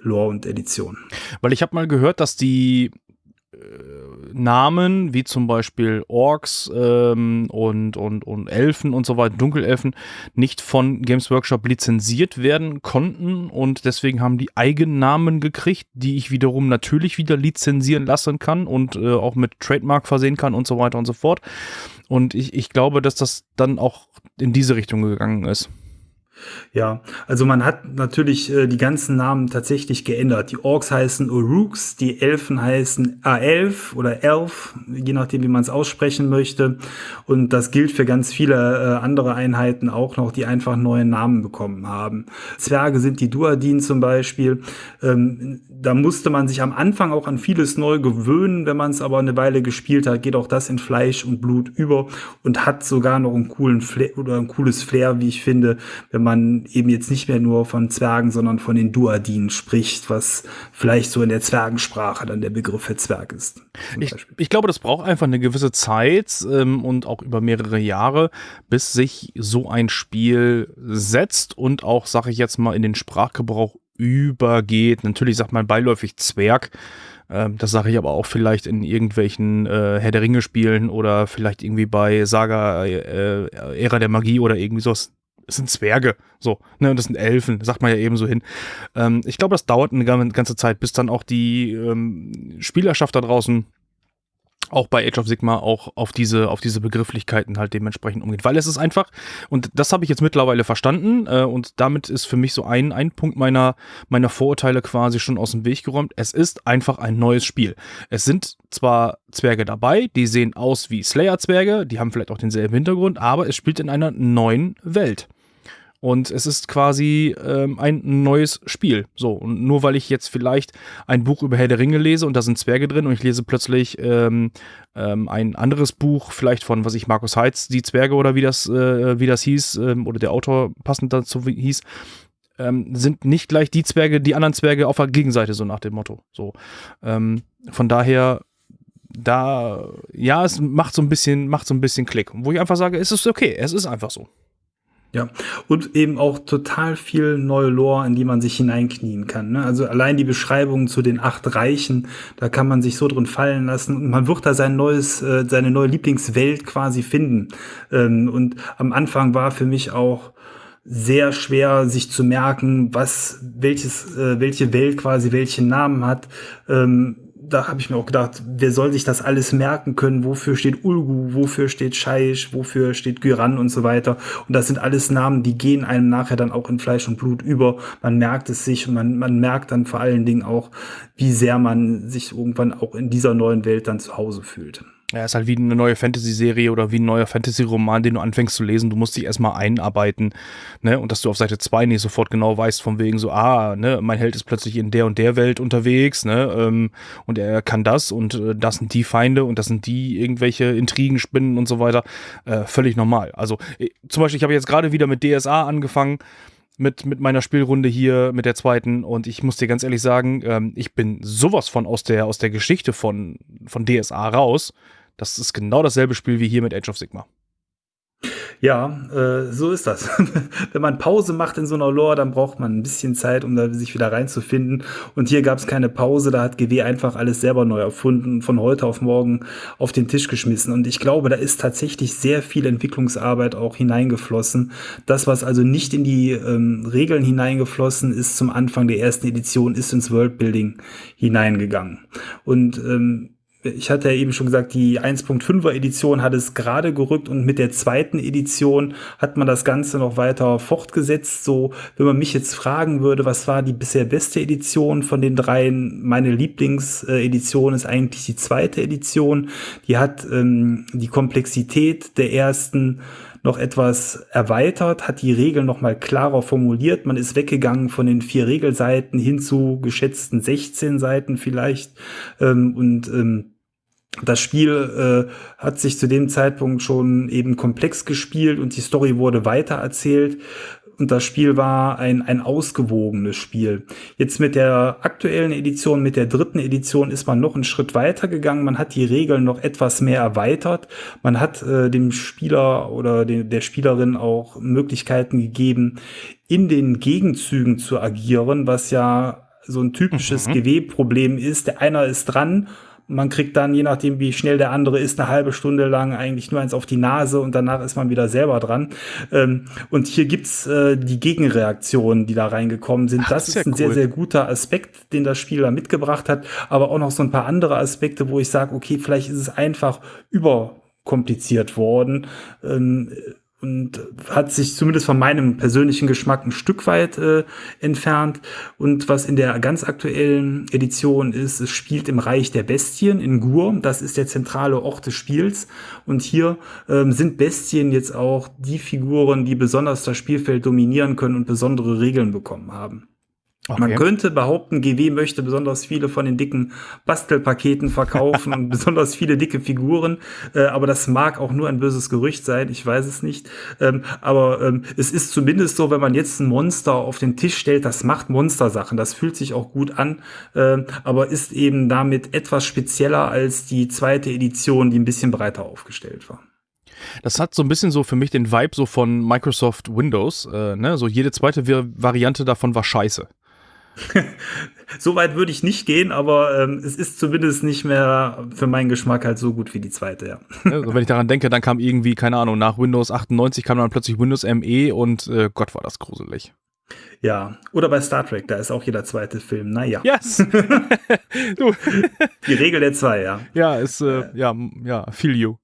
Lore und Edition. Weil ich habe mal gehört, dass die Namen, wie zum Beispiel Orks ähm, und, und, und Elfen und so weiter, Dunkelelfen, nicht von Games Workshop lizenziert werden konnten und deswegen haben die Eigennamen gekriegt, die ich wiederum natürlich wieder lizenzieren lassen kann und äh, auch mit Trademark versehen kann und so weiter und so fort. Und ich, ich glaube, dass das dann auch in diese Richtung gegangen ist. Ja, also man hat natürlich äh, die ganzen Namen tatsächlich geändert. Die Orks heißen Uruks, die Elfen heißen A11 oder Elf, je nachdem, wie man es aussprechen möchte. Und das gilt für ganz viele äh, andere Einheiten auch noch, die einfach neue Namen bekommen haben. Zwerge sind die Duadin zum Beispiel. Ähm, da musste man sich am Anfang auch an vieles neu gewöhnen. Wenn man es aber eine Weile gespielt hat, geht auch das in Fleisch und Blut über und hat sogar noch einen coolen Flair oder ein cooles Flair, wie ich finde, wenn man eben jetzt nicht mehr nur von Zwergen, sondern von den Duadinen spricht, was vielleicht so in der Zwergensprache dann der Begriff für Zwerg ist. Ich, ich, glaube, das braucht einfach eine gewisse Zeit ähm, und auch über mehrere Jahre, bis sich so ein Spiel setzt und auch, sage ich jetzt mal, in den Sprachgebrauch übergeht. Natürlich sagt man beiläufig Zwerg. Ähm, das sage ich aber auch vielleicht in irgendwelchen äh, Herr der Ringe-Spielen oder vielleicht irgendwie bei Saga äh, Ära der Magie oder irgendwie sowas. Es sind Zwerge, so, ne, und das sind Elfen, sagt man ja eben so hin. Ähm, ich glaube, das dauert eine ganze Zeit, bis dann auch die ähm, Spielerschaft da draußen auch bei Age of Sigma auch auf diese, auf diese Begrifflichkeiten halt dementsprechend umgeht. Weil es ist einfach, und das habe ich jetzt mittlerweile verstanden, äh, und damit ist für mich so ein, ein Punkt meiner, meiner Vorurteile quasi schon aus dem Weg geräumt. Es ist einfach ein neues Spiel. Es sind zwar Zwerge dabei, die sehen aus wie Slayer-Zwerge, die haben vielleicht auch denselben Hintergrund, aber es spielt in einer neuen Welt. Und es ist quasi ähm, ein neues Spiel. So, und nur weil ich jetzt vielleicht ein Buch über Herr der Ringe lese und da sind Zwerge drin und ich lese plötzlich ähm, ähm, ein anderes Buch, vielleicht von, was ich, Markus Heitz, die Zwerge oder wie das, äh, wie das hieß, ähm, oder der Autor passend dazu hieß, ähm, sind nicht gleich die Zwerge, die anderen Zwerge auf der Gegenseite, so nach dem Motto. So. Ähm, von daher da, ja, es macht so ein bisschen, macht so ein bisschen Klick. Wo ich einfach sage, es ist okay, es ist einfach so. Ja, und eben auch total viel neue Lore, in die man sich hineinknien kann. Ne? Also allein die Beschreibungen zu den acht Reichen, da kann man sich so drin fallen lassen und man wird da sein neues, äh, seine neue Lieblingswelt quasi finden. Ähm, und am Anfang war für mich auch sehr schwer, sich zu merken, was welches, äh, welche Welt quasi welchen Namen hat. Ähm, da habe ich mir auch gedacht, wer soll sich das alles merken können? Wofür steht Ulgu? Wofür steht Scheisch? Wofür steht Gyran und so weiter? Und das sind alles Namen, die gehen einem nachher dann auch in Fleisch und Blut über. Man merkt es sich und man, man merkt dann vor allen Dingen auch, wie sehr man sich irgendwann auch in dieser neuen Welt dann zu Hause fühlt. Ja, ist halt wie eine neue Fantasy-Serie oder wie ein neuer Fantasy-Roman, den du anfängst zu lesen. Du musst dich erstmal einarbeiten, ne? Und dass du auf Seite 2 nicht sofort genau weißt, von wegen so, ah, ne, mein Held ist plötzlich in der und der Welt unterwegs, ne? Ähm, und er kann das und äh, das sind die Feinde und das sind die irgendwelche Intrigen, Spinnen und so weiter. Äh, völlig normal. Also, äh, zum Beispiel, ich habe jetzt gerade wieder mit DSA angefangen mit, mit meiner Spielrunde hier, mit der zweiten. Und ich muss dir ganz ehrlich sagen, ähm, ich bin sowas von aus der, aus der Geschichte von, von DSA raus. Das ist genau dasselbe Spiel wie hier mit Age of Sigma. Ja, äh, so ist das. Wenn man Pause macht in so einer Lore, dann braucht man ein bisschen Zeit, um da sich wieder reinzufinden. Und hier gab es keine Pause, da hat GW einfach alles selber neu erfunden, von heute auf morgen auf den Tisch geschmissen. Und ich glaube, da ist tatsächlich sehr viel Entwicklungsarbeit auch hineingeflossen. Das, was also nicht in die ähm, Regeln hineingeflossen ist zum Anfang der ersten Edition, ist ins Worldbuilding hineingegangen. Und ähm, ich hatte ja eben schon gesagt, die 1.5er Edition hat es gerade gerückt und mit der zweiten Edition hat man das Ganze noch weiter fortgesetzt. So, wenn man mich jetzt fragen würde, was war die bisher beste Edition von den dreien? Meine Lieblingsedition ist eigentlich die zweite Edition. Die hat ähm, die Komplexität der ersten noch etwas erweitert, hat die Regeln noch mal klarer formuliert. Man ist weggegangen von den vier Regelseiten hin zu geschätzten 16 Seiten vielleicht. Ähm, und ähm, das Spiel äh, hat sich zu dem Zeitpunkt schon eben komplex gespielt und die Story wurde weitererzählt. Und das Spiel war ein, ein ausgewogenes Spiel. Jetzt mit der aktuellen Edition, mit der dritten Edition ist man noch einen Schritt weiter gegangen. Man hat die Regeln noch etwas mehr erweitert. Man hat äh, dem Spieler oder de der Spielerin auch Möglichkeiten gegeben, in den Gegenzügen zu agieren, was ja so ein typisches mhm. GW-Problem ist. Der einer ist dran man kriegt dann, je nachdem, wie schnell der andere ist, eine halbe Stunde lang eigentlich nur eins auf die Nase und danach ist man wieder selber dran. Ähm, und hier gibt's äh, die Gegenreaktionen, die da reingekommen sind. Ach, das ist ein cool. sehr, sehr guter Aspekt, den das Spiel da mitgebracht hat. Aber auch noch so ein paar andere Aspekte, wo ich sage, okay, vielleicht ist es einfach überkompliziert worden. Ähm, und hat sich zumindest von meinem persönlichen Geschmack ein Stück weit äh, entfernt. Und was in der ganz aktuellen Edition ist, es spielt im Reich der Bestien in Gur. Das ist der zentrale Ort des Spiels. Und hier ähm, sind Bestien jetzt auch die Figuren, die besonders das Spielfeld dominieren können und besondere Regeln bekommen haben. Okay. Man könnte behaupten, GW möchte besonders viele von den dicken Bastelpaketen verkaufen und besonders viele dicke Figuren, äh, aber das mag auch nur ein böses Gerücht sein, ich weiß es nicht. Ähm, aber ähm, es ist zumindest so, wenn man jetzt ein Monster auf den Tisch stellt, das macht Monstersachen, das fühlt sich auch gut an, äh, aber ist eben damit etwas spezieller als die zweite Edition, die ein bisschen breiter aufgestellt war. Das hat so ein bisschen so für mich den Vibe so von Microsoft Windows. Äh, ne? So jede zweite Variante davon war scheiße. so weit würde ich nicht gehen, aber ähm, es ist zumindest nicht mehr für meinen Geschmack halt so gut wie die zweite, ja. Also wenn ich daran denke, dann kam irgendwie, keine Ahnung, nach Windows 98 kam dann plötzlich Windows ME und äh, Gott war das gruselig. Ja, oder bei Star Trek, da ist auch jeder zweite Film. Naja. Yes! du. Die Regel der zwei, ja. Ja, ist, äh, ja, ja, feel you.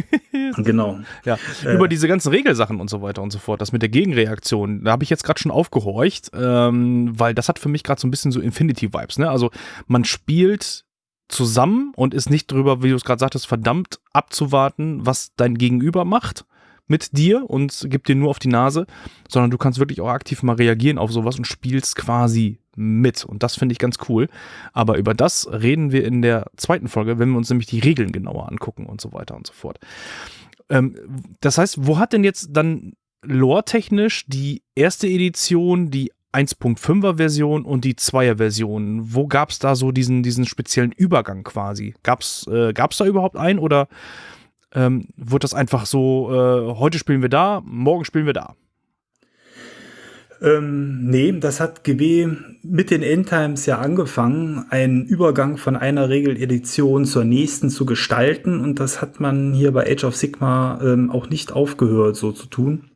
genau. Ja, äh, über diese ganzen Regelsachen und so weiter und so fort, das mit der Gegenreaktion, da habe ich jetzt gerade schon aufgehorcht, ähm, weil das hat für mich gerade so ein bisschen so Infinity-Vibes, ne? Also man spielt zusammen und ist nicht drüber, wie du es gerade sagtest, verdammt abzuwarten, was dein Gegenüber macht mit dir und gibt dir nur auf die Nase, sondern du kannst wirklich auch aktiv mal reagieren auf sowas und spielst quasi mit. Und das finde ich ganz cool. Aber über das reden wir in der zweiten Folge, wenn wir uns nämlich die Regeln genauer angucken und so weiter und so fort. Ähm, das heißt, wo hat denn jetzt dann lore-technisch die erste Edition, die 1.5er Version und die 2er Version. Wo gab es da so diesen, diesen speziellen Übergang quasi? Gab es äh, da überhaupt einen oder ähm, wird das einfach so, äh, heute spielen wir da, morgen spielen wir da? Ähm, nee, das hat GB mit den Endtimes ja angefangen, einen Übergang von einer Regeledition zur nächsten zu gestalten. Und das hat man hier bei Age of Sigma ähm, auch nicht aufgehört, so zu tun.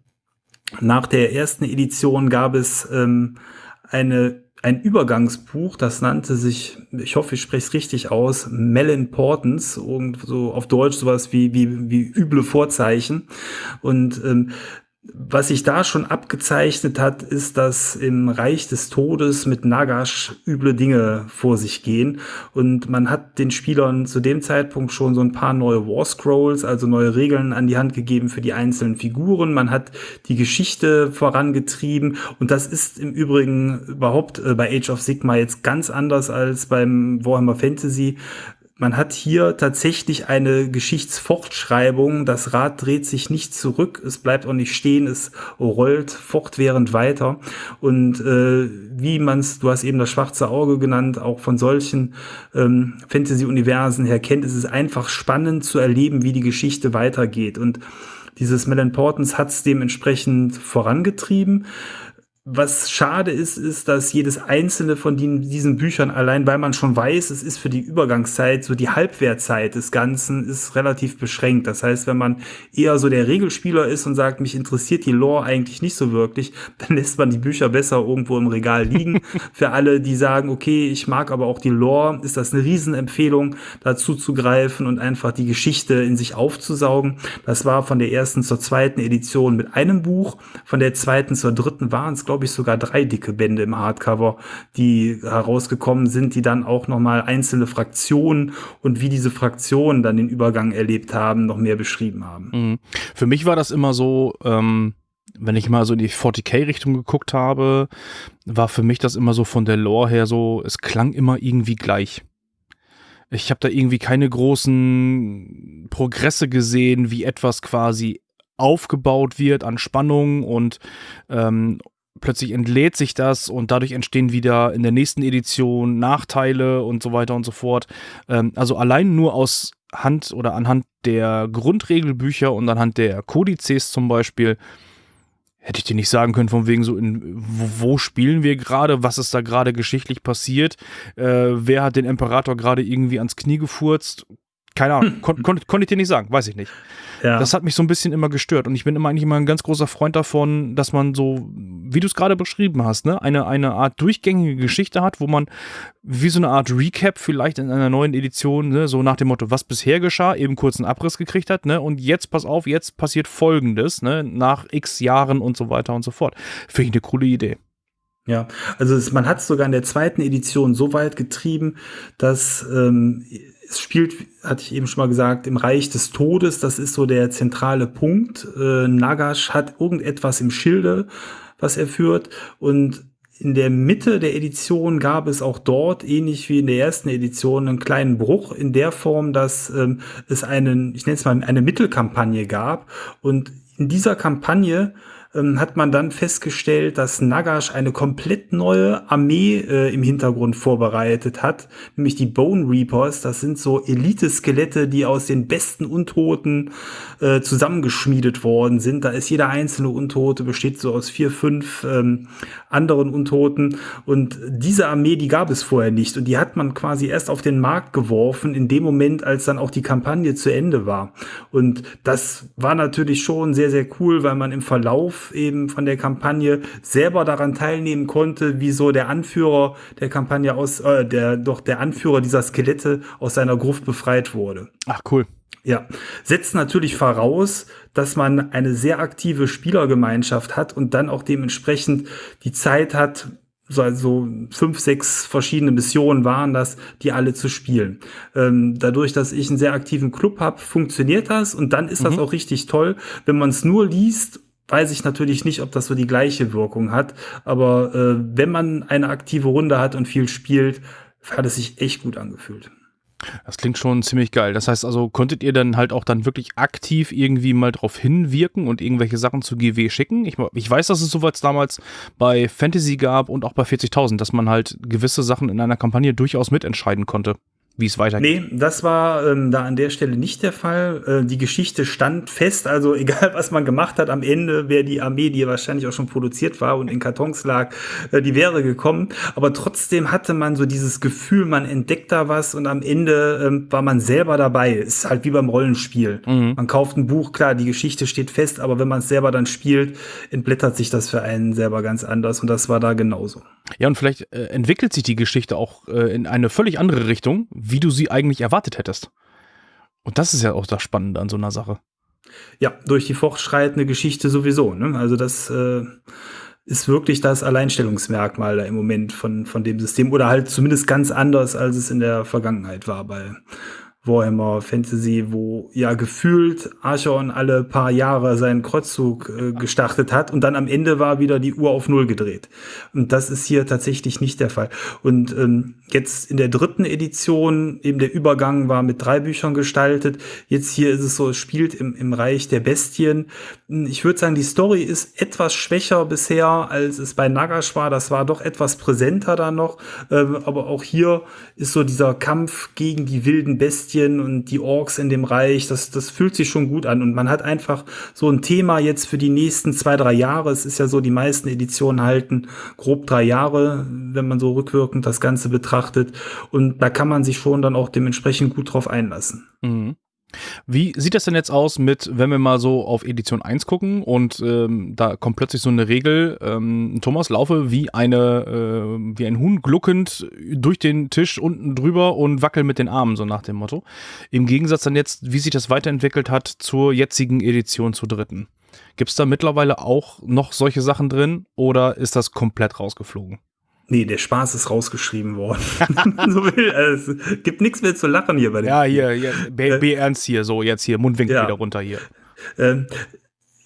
Nach der ersten Edition gab es ähm, eine ein Übergangsbuch, das nannte sich, ich hoffe, ich spreche es richtig aus, Melimportance, so auf Deutsch sowas wie, wie, wie üble Vorzeichen. Und ähm, was sich da schon abgezeichnet hat, ist, dass im Reich des Todes mit Nagash üble Dinge vor sich gehen. Und man hat den Spielern zu dem Zeitpunkt schon so ein paar neue War Scrolls, also neue Regeln an die Hand gegeben für die einzelnen Figuren. Man hat die Geschichte vorangetrieben. Und das ist im Übrigen überhaupt äh, bei Age of Sigma jetzt ganz anders als beim Warhammer Fantasy man hat hier tatsächlich eine Geschichtsfortschreibung. Das Rad dreht sich nicht zurück, es bleibt auch nicht stehen, es rollt fortwährend weiter. Und äh, wie man es, du hast eben das schwarze Auge genannt, auch von solchen ähm, Fantasy-Universen her kennt, ist es einfach spannend zu erleben, wie die Geschichte weitergeht. Und dieses Melon Portens hat es dementsprechend vorangetrieben. Was schade ist, ist, dass jedes einzelne von den, diesen Büchern allein, weil man schon weiß, es ist für die Übergangszeit, so die Halbwertzeit des Ganzen ist relativ beschränkt. Das heißt, wenn man eher so der Regelspieler ist und sagt, mich interessiert die Lore eigentlich nicht so wirklich, dann lässt man die Bücher besser irgendwo im Regal liegen. für alle, die sagen, okay, ich mag aber auch die Lore, ist das eine Riesenempfehlung, dazu zu greifen und einfach die Geschichte in sich aufzusaugen. Das war von der ersten zur zweiten Edition mit einem Buch, von der zweiten zur dritten waren es, glaube glaube ich, sogar drei dicke Bände im Hardcover, die herausgekommen sind, die dann auch nochmal einzelne Fraktionen und wie diese Fraktionen dann den Übergang erlebt haben, noch mehr beschrieben haben. Mhm. Für mich war das immer so, ähm, wenn ich mal so in die 40k-Richtung geguckt habe, war für mich das immer so von der Lore her so, es klang immer irgendwie gleich. Ich habe da irgendwie keine großen Progresse gesehen, wie etwas quasi aufgebaut wird an Spannung und ähm, plötzlich entlädt sich das und dadurch entstehen wieder in der nächsten Edition Nachteile und so weiter und so fort. Ähm, also allein nur aus Hand oder anhand der Grundregelbücher und anhand der Kodizes zum Beispiel hätte ich dir nicht sagen können, von wegen so, in, wo, wo spielen wir gerade, was ist da gerade geschichtlich passiert, äh, wer hat den Imperator gerade irgendwie ans Knie gefurzt, keine Ahnung, kon, kon, konnte ich dir nicht sagen, weiß ich nicht. Ja. Das hat mich so ein bisschen immer gestört und ich bin immer eigentlich immer ein ganz großer Freund davon, dass man so, wie du es gerade beschrieben hast, ne, eine, eine Art durchgängige Geschichte hat, wo man wie so eine Art Recap vielleicht in einer neuen Edition, ne, so nach dem Motto, was bisher geschah, eben kurz einen Abriss gekriegt hat, ne, und jetzt pass auf, jetzt passiert Folgendes, ne, nach x Jahren und so weiter und so fort. Finde ich eine coole Idee. Ja, also es, man hat es sogar in der zweiten Edition so weit getrieben, dass ähm, es spielt, hatte ich eben schon mal gesagt, im Reich des Todes. Das ist so der zentrale Punkt. Äh, Nagash hat irgendetwas im Schilde, was er führt. Und in der Mitte der Edition gab es auch dort, ähnlich wie in der ersten Edition, einen kleinen Bruch in der Form, dass ähm, es einen, ich nenne es mal, eine Mittelkampagne gab. Und in dieser Kampagne hat man dann festgestellt, dass Nagash eine komplett neue Armee äh, im Hintergrund vorbereitet hat, nämlich die Bone Reapers. Das sind so Elite-Skelette, die aus den besten Untoten äh, zusammengeschmiedet worden sind. Da ist jeder einzelne Untote besteht so aus vier, fünf ähm, anderen Untoten. Und diese Armee, die gab es vorher nicht. Und die hat man quasi erst auf den Markt geworfen, in dem Moment, als dann auch die Kampagne zu Ende war. Und das war natürlich schon sehr, sehr cool, weil man im Verlauf eben von der Kampagne selber daran teilnehmen konnte, wie so der Anführer der Kampagne aus, äh, der doch der Anführer dieser Skelette aus seiner Gruft befreit wurde. Ach cool. Ja, setzt natürlich voraus, dass man eine sehr aktive Spielergemeinschaft hat und dann auch dementsprechend die Zeit hat, so also fünf, sechs verschiedene Missionen waren das, die alle zu spielen. Ähm, dadurch, dass ich einen sehr aktiven Club habe, funktioniert das und dann ist mhm. das auch richtig toll, wenn man es nur liest weiß ich natürlich nicht, ob das so die gleiche Wirkung hat. Aber äh, wenn man eine aktive Runde hat und viel spielt, hat es sich echt gut angefühlt. Das klingt schon ziemlich geil. Das heißt also, konntet ihr dann halt auch dann wirklich aktiv irgendwie mal drauf hinwirken und irgendwelche Sachen zu GW schicken? Ich, ich weiß, dass es sowas damals bei Fantasy gab und auch bei 40.000, dass man halt gewisse Sachen in einer Kampagne durchaus mitentscheiden konnte wie es weitergeht. Nee, das war ähm, da an der Stelle nicht der Fall. Äh, die Geschichte stand fest, also egal was man gemacht hat, am Ende wäre die Armee, die wahrscheinlich auch schon produziert war und in Kartons lag, äh, die wäre gekommen. Aber trotzdem hatte man so dieses Gefühl, man entdeckt da was und am Ende ähm, war man selber dabei. Ist halt wie beim Rollenspiel. Mhm. Man kauft ein Buch, klar, die Geschichte steht fest, aber wenn man es selber dann spielt, entblättert sich das für einen selber ganz anders und das war da genauso. Ja, und vielleicht äh, entwickelt sich die Geschichte auch äh, in eine völlig andere Richtung, wie du sie eigentlich erwartet hättest. Und das ist ja auch das Spannende an so einer Sache. Ja, durch die fortschreitende Geschichte sowieso. Ne? Also das äh, ist wirklich das Alleinstellungsmerkmal da im Moment von, von dem System oder halt zumindest ganz anders, als es in der Vergangenheit war bei Warhammer Fantasy, wo ja gefühlt Archon alle paar Jahre seinen Kreuzzug äh, gestartet hat und dann am Ende war wieder die Uhr auf Null gedreht. Und das ist hier tatsächlich nicht der Fall. Und ähm, jetzt in der dritten Edition, eben der Übergang war mit drei Büchern gestaltet. Jetzt hier ist es so, es spielt im, im Reich der Bestien. Ich würde sagen, die Story ist etwas schwächer bisher, als es bei Nagash war. Das war doch etwas präsenter da noch. Ähm, aber auch hier ist so dieser Kampf gegen die wilden Bestien und die Orks in dem Reich, das, das fühlt sich schon gut an. Und man hat einfach so ein Thema jetzt für die nächsten zwei, drei Jahre. Es ist ja so, die meisten Editionen halten grob drei Jahre, wenn man so rückwirkend das Ganze betrachtet. Und da kann man sich schon dann auch dementsprechend gut drauf einlassen. Mhm. Wie sieht das denn jetzt aus mit, wenn wir mal so auf Edition 1 gucken und ähm, da kommt plötzlich so eine Regel, ähm, Thomas, laufe wie eine, äh, wie ein Huhn gluckend durch den Tisch unten drüber und wackel mit den Armen, so nach dem Motto. Im Gegensatz dann jetzt, wie sich das weiterentwickelt hat zur jetzigen Edition, zur dritten. Gibt es da mittlerweile auch noch solche Sachen drin oder ist das komplett rausgeflogen? Nee, der Spaß ist rausgeschrieben worden. so will, also, es gibt nichts mehr zu lachen hier bei dem. Ja, hier, hier be, be ernst hier, so jetzt hier, Mundwinkel ja. wieder runter hier. Ähm,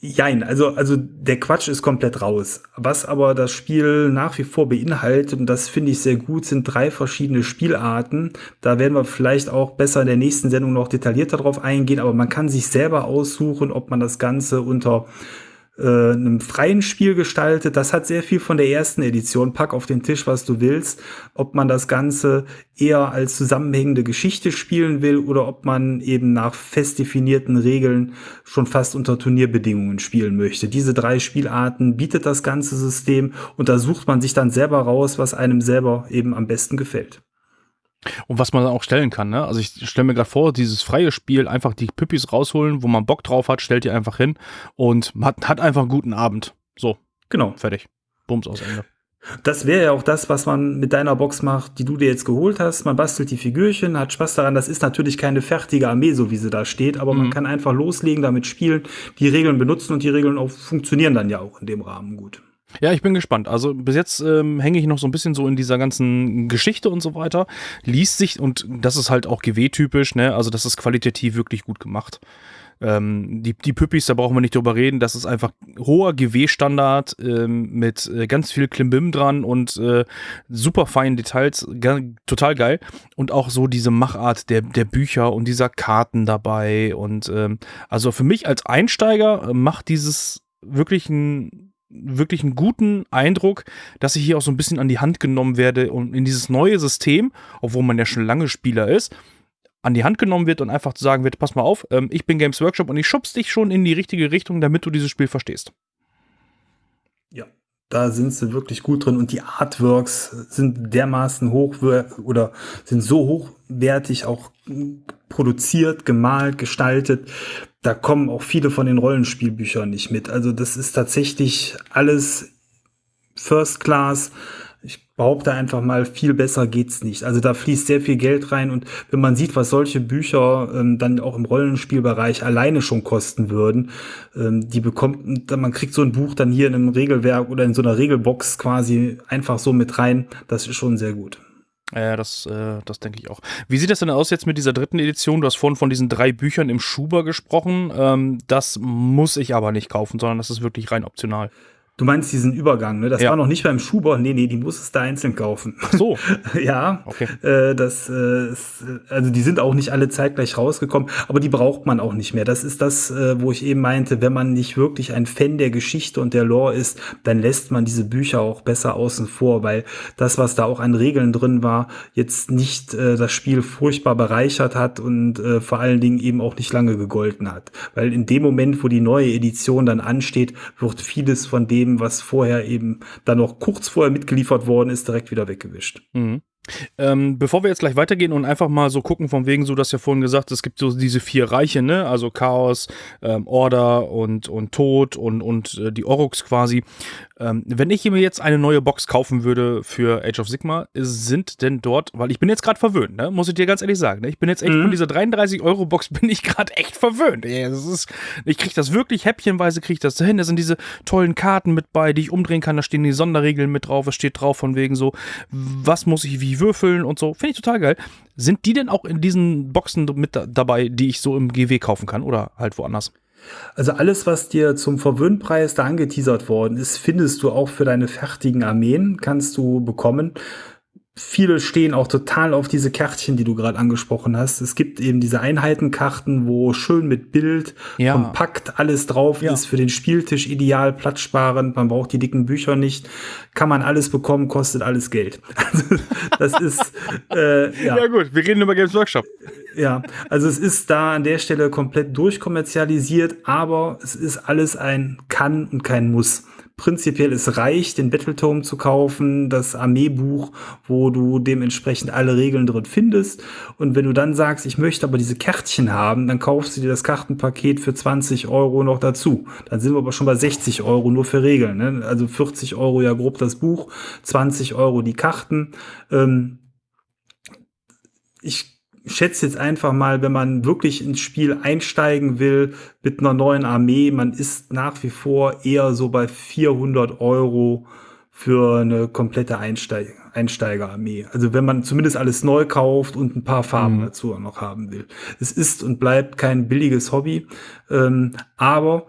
Jein, also, also der Quatsch ist komplett raus. Was aber das Spiel nach wie vor beinhaltet, und das finde ich sehr gut, sind drei verschiedene Spielarten. Da werden wir vielleicht auch besser in der nächsten Sendung noch detaillierter drauf eingehen, aber man kann sich selber aussuchen, ob man das Ganze unter äh, einem freien Spiel gestaltet. Das hat sehr viel von der ersten Edition. Pack auf den Tisch, was du willst. Ob man das Ganze eher als zusammenhängende Geschichte spielen will oder ob man eben nach fest definierten Regeln schon fast unter Turnierbedingungen spielen möchte. Diese drei Spielarten bietet das ganze System und da sucht man sich dann selber raus, was einem selber eben am besten gefällt. Und was man auch stellen kann, ne? Also ich stelle mir gerade vor, dieses freie Spiel, einfach die Püppis rausholen, wo man Bock drauf hat, stellt die einfach hin und hat, hat einfach einen guten Abend. So. Genau. Fertig. Bums aus Ende. Das wäre ja auch das, was man mit deiner Box macht, die du dir jetzt geholt hast. Man bastelt die Figürchen, hat Spaß daran. Das ist natürlich keine fertige Armee, so wie sie da steht, aber mhm. man kann einfach loslegen, damit spielen, die Regeln benutzen und die Regeln auch funktionieren dann ja auch in dem Rahmen gut. Ja, ich bin gespannt. Also bis jetzt ähm, hänge ich noch so ein bisschen so in dieser ganzen Geschichte und so weiter. Liest sich, und das ist halt auch GW-typisch, ne? Also das ist qualitativ wirklich gut gemacht. Ähm, die, die Püppis, da brauchen wir nicht drüber reden. Das ist einfach hoher GW-Standard ähm, mit äh, ganz viel Klimbim dran und äh, super feinen Details. Total geil. Und auch so diese Machart der, der Bücher und dieser Karten dabei. Und ähm, also für mich als Einsteiger äh, macht dieses wirklich ein wirklich einen guten Eindruck, dass ich hier auch so ein bisschen an die Hand genommen werde und in dieses neue System, obwohl man ja schon lange Spieler ist, an die Hand genommen wird und einfach zu sagen wird, pass mal auf, ähm, ich bin Games Workshop und ich schubst dich schon in die richtige Richtung, damit du dieses Spiel verstehst. Ja, da sind sie wirklich gut drin und die Artworks sind dermaßen hoch oder sind so hochwertig auch produziert, gemalt, gestaltet, da kommen auch viele von den Rollenspielbüchern nicht mit. Also das ist tatsächlich alles First Class. Ich behaupte einfach mal, viel besser geht's nicht. Also da fließt sehr viel Geld rein und wenn man sieht, was solche Bücher ähm, dann auch im Rollenspielbereich alleine schon kosten würden, ähm, die bekommt, man kriegt so ein Buch dann hier in einem Regelwerk oder in so einer Regelbox quasi einfach so mit rein. Das ist schon sehr gut. Ja, das, äh, das denke ich auch. Wie sieht das denn aus jetzt mit dieser dritten Edition? Du hast vorhin von diesen drei Büchern im Schuber gesprochen. Ähm, das muss ich aber nicht kaufen, sondern das ist wirklich rein optional. Du meinst diesen Übergang, ne? Das ja. war noch nicht beim Schuber. Nee, nee, die muss es da einzeln kaufen. Ach so. ja. Okay. Äh, das, äh, ist, also die sind auch nicht alle zeitgleich rausgekommen, aber die braucht man auch nicht mehr. Das ist das, äh, wo ich eben meinte, wenn man nicht wirklich ein Fan der Geschichte und der Lore ist, dann lässt man diese Bücher auch besser außen vor, weil das, was da auch an Regeln drin war, jetzt nicht äh, das Spiel furchtbar bereichert hat und äh, vor allen Dingen eben auch nicht lange gegolten hat. Weil in dem Moment, wo die neue Edition dann ansteht, wird vieles von dem dem, was vorher eben dann noch kurz vorher mitgeliefert worden ist, direkt wieder weggewischt. Mhm. Ähm, bevor wir jetzt gleich weitergehen und einfach mal so gucken, von wegen, so dass ja vorhin gesagt, es gibt so diese vier Reiche, ne? Also Chaos, ähm, Order und, und Tod und, und äh, die Oryx quasi. Ähm, wenn ich mir jetzt eine neue Box kaufen würde für Age of Sigma, sind denn dort, weil ich bin jetzt gerade verwöhnt, ne? muss ich dir ganz ehrlich sagen, ne? ich bin jetzt echt mhm. von dieser 33-Euro-Box bin ich gerade echt verwöhnt. Ja, das ist, ich kriege das wirklich häppchenweise, kriege ich das hin. Da sind diese tollen Karten mit bei, die ich umdrehen kann, da stehen die Sonderregeln mit drauf, es steht drauf von wegen so, was muss ich wie würfeln und so. Finde ich total geil. Sind die denn auch in diesen Boxen mit dabei, die ich so im GW kaufen kann oder halt woanders? Also alles, was dir zum Verwöhnpreis da angeteasert worden ist, findest du auch für deine fertigen Armeen, kannst du bekommen. Viele stehen auch total auf diese Kärtchen, die du gerade angesprochen hast. Es gibt eben diese Einheitenkarten, wo schön mit Bild, ja. kompakt alles drauf ja. ist, für den Spieltisch ideal, platzsparend, man braucht die dicken Bücher nicht, kann man alles bekommen, kostet alles Geld. Also, das ist, äh, ja. ja gut, wir reden über Games Workshop. Ja, also es ist da an der Stelle komplett durchkommerzialisiert, aber es ist alles ein Kann und kein Muss prinzipiell es reicht, den Battletome zu kaufen, das Armeebuch, wo du dementsprechend alle Regeln drin findest. Und wenn du dann sagst, ich möchte aber diese Kärtchen haben, dann kaufst du dir das Kartenpaket für 20 Euro noch dazu. Dann sind wir aber schon bei 60 Euro nur für Regeln. Ne? Also 40 Euro ja grob das Buch, 20 Euro die Karten. Ähm, ich schätze jetzt einfach mal, wenn man wirklich ins Spiel einsteigen will mit einer neuen Armee, man ist nach wie vor eher so bei 400 Euro für eine komplette Einsteig Einsteigerarmee. Also wenn man zumindest alles neu kauft und ein paar Farben mhm. dazu auch noch haben will. Es ist und bleibt kein billiges Hobby, ähm, aber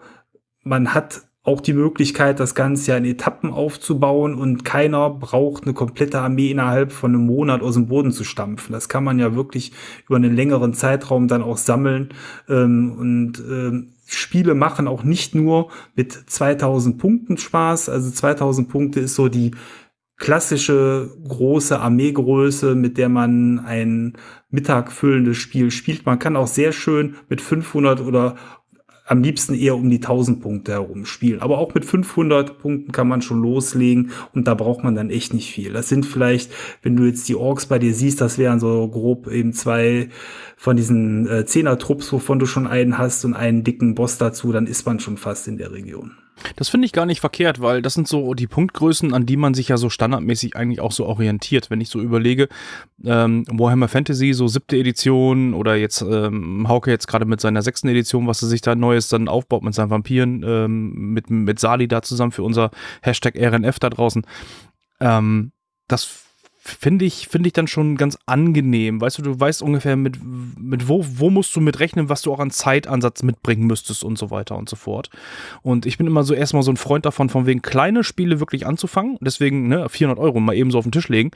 man hat auch die Möglichkeit, das Ganze ja in Etappen aufzubauen und keiner braucht eine komplette Armee innerhalb von einem Monat aus dem Boden zu stampfen. Das kann man ja wirklich über einen längeren Zeitraum dann auch sammeln ähm, und ähm, Spiele machen auch nicht nur mit 2000 Punkten Spaß. Also 2000 Punkte ist so die klassische große Armeegröße, mit der man ein Mittag füllendes Spiel spielt. Man kann auch sehr schön mit 500 oder am liebsten eher um die 1000 Punkte herum spielen. Aber auch mit 500 Punkten kann man schon loslegen und da braucht man dann echt nicht viel. Das sind vielleicht, wenn du jetzt die Orks bei dir siehst, das wären so grob eben zwei von diesen äh, Zehner-Trupps, wovon du schon einen hast und einen dicken Boss dazu, dann ist man schon fast in der Region. Das finde ich gar nicht verkehrt, weil das sind so die Punktgrößen, an die man sich ja so standardmäßig eigentlich auch so orientiert. Wenn ich so überlege, ähm, Warhammer Fantasy, so siebte Edition oder jetzt ähm, Hauke jetzt gerade mit seiner sechsten Edition, was er sich da Neues dann aufbaut mit seinen Vampiren, ähm, mit, mit Sali da zusammen für unser Hashtag RNF da draußen. Ähm, das finde ich, finde ich dann schon ganz angenehm. Weißt du, du weißt ungefähr mit, mit wo, wo musst du mit rechnen, was du auch an Zeitansatz mitbringen müsstest und so weiter und so fort. Und ich bin immer so erstmal so ein Freund davon, von wegen kleine Spiele wirklich anzufangen. Deswegen, ne, 400 Euro mal eben so auf den Tisch legen,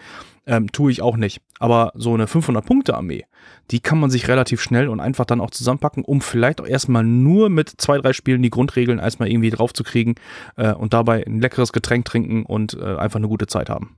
ähm, tue ich auch nicht. Aber so eine 500-Punkte-Armee, die kann man sich relativ schnell und einfach dann auch zusammenpacken, um vielleicht auch erstmal nur mit zwei, drei Spielen die Grundregeln erstmal irgendwie drauf zu kriegen äh, und dabei ein leckeres Getränk trinken und äh, einfach eine gute Zeit haben.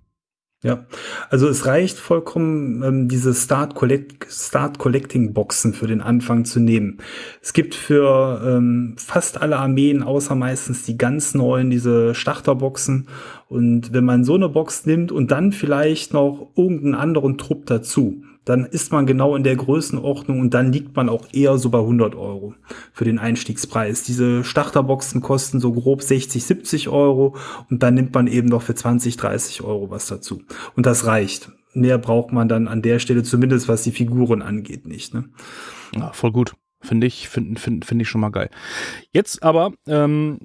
Ja, also es reicht vollkommen, ähm, diese Start, Collect Start Collecting Boxen für den Anfang zu nehmen. Es gibt für ähm, fast alle Armeen, außer meistens die ganz neuen, diese Starterboxen. Und wenn man so eine Box nimmt und dann vielleicht noch irgendeinen anderen Trupp dazu, dann ist man genau in der Größenordnung und dann liegt man auch eher so bei 100 Euro für den Einstiegspreis. Diese Starterboxen kosten so grob 60, 70 Euro und dann nimmt man eben noch für 20, 30 Euro was dazu. Und das reicht. Mehr braucht man dann an der Stelle, zumindest was die Figuren angeht, nicht. Ne? Ja, voll gut. Finde ich, finde find, find ich schon mal geil. Jetzt aber, ähm,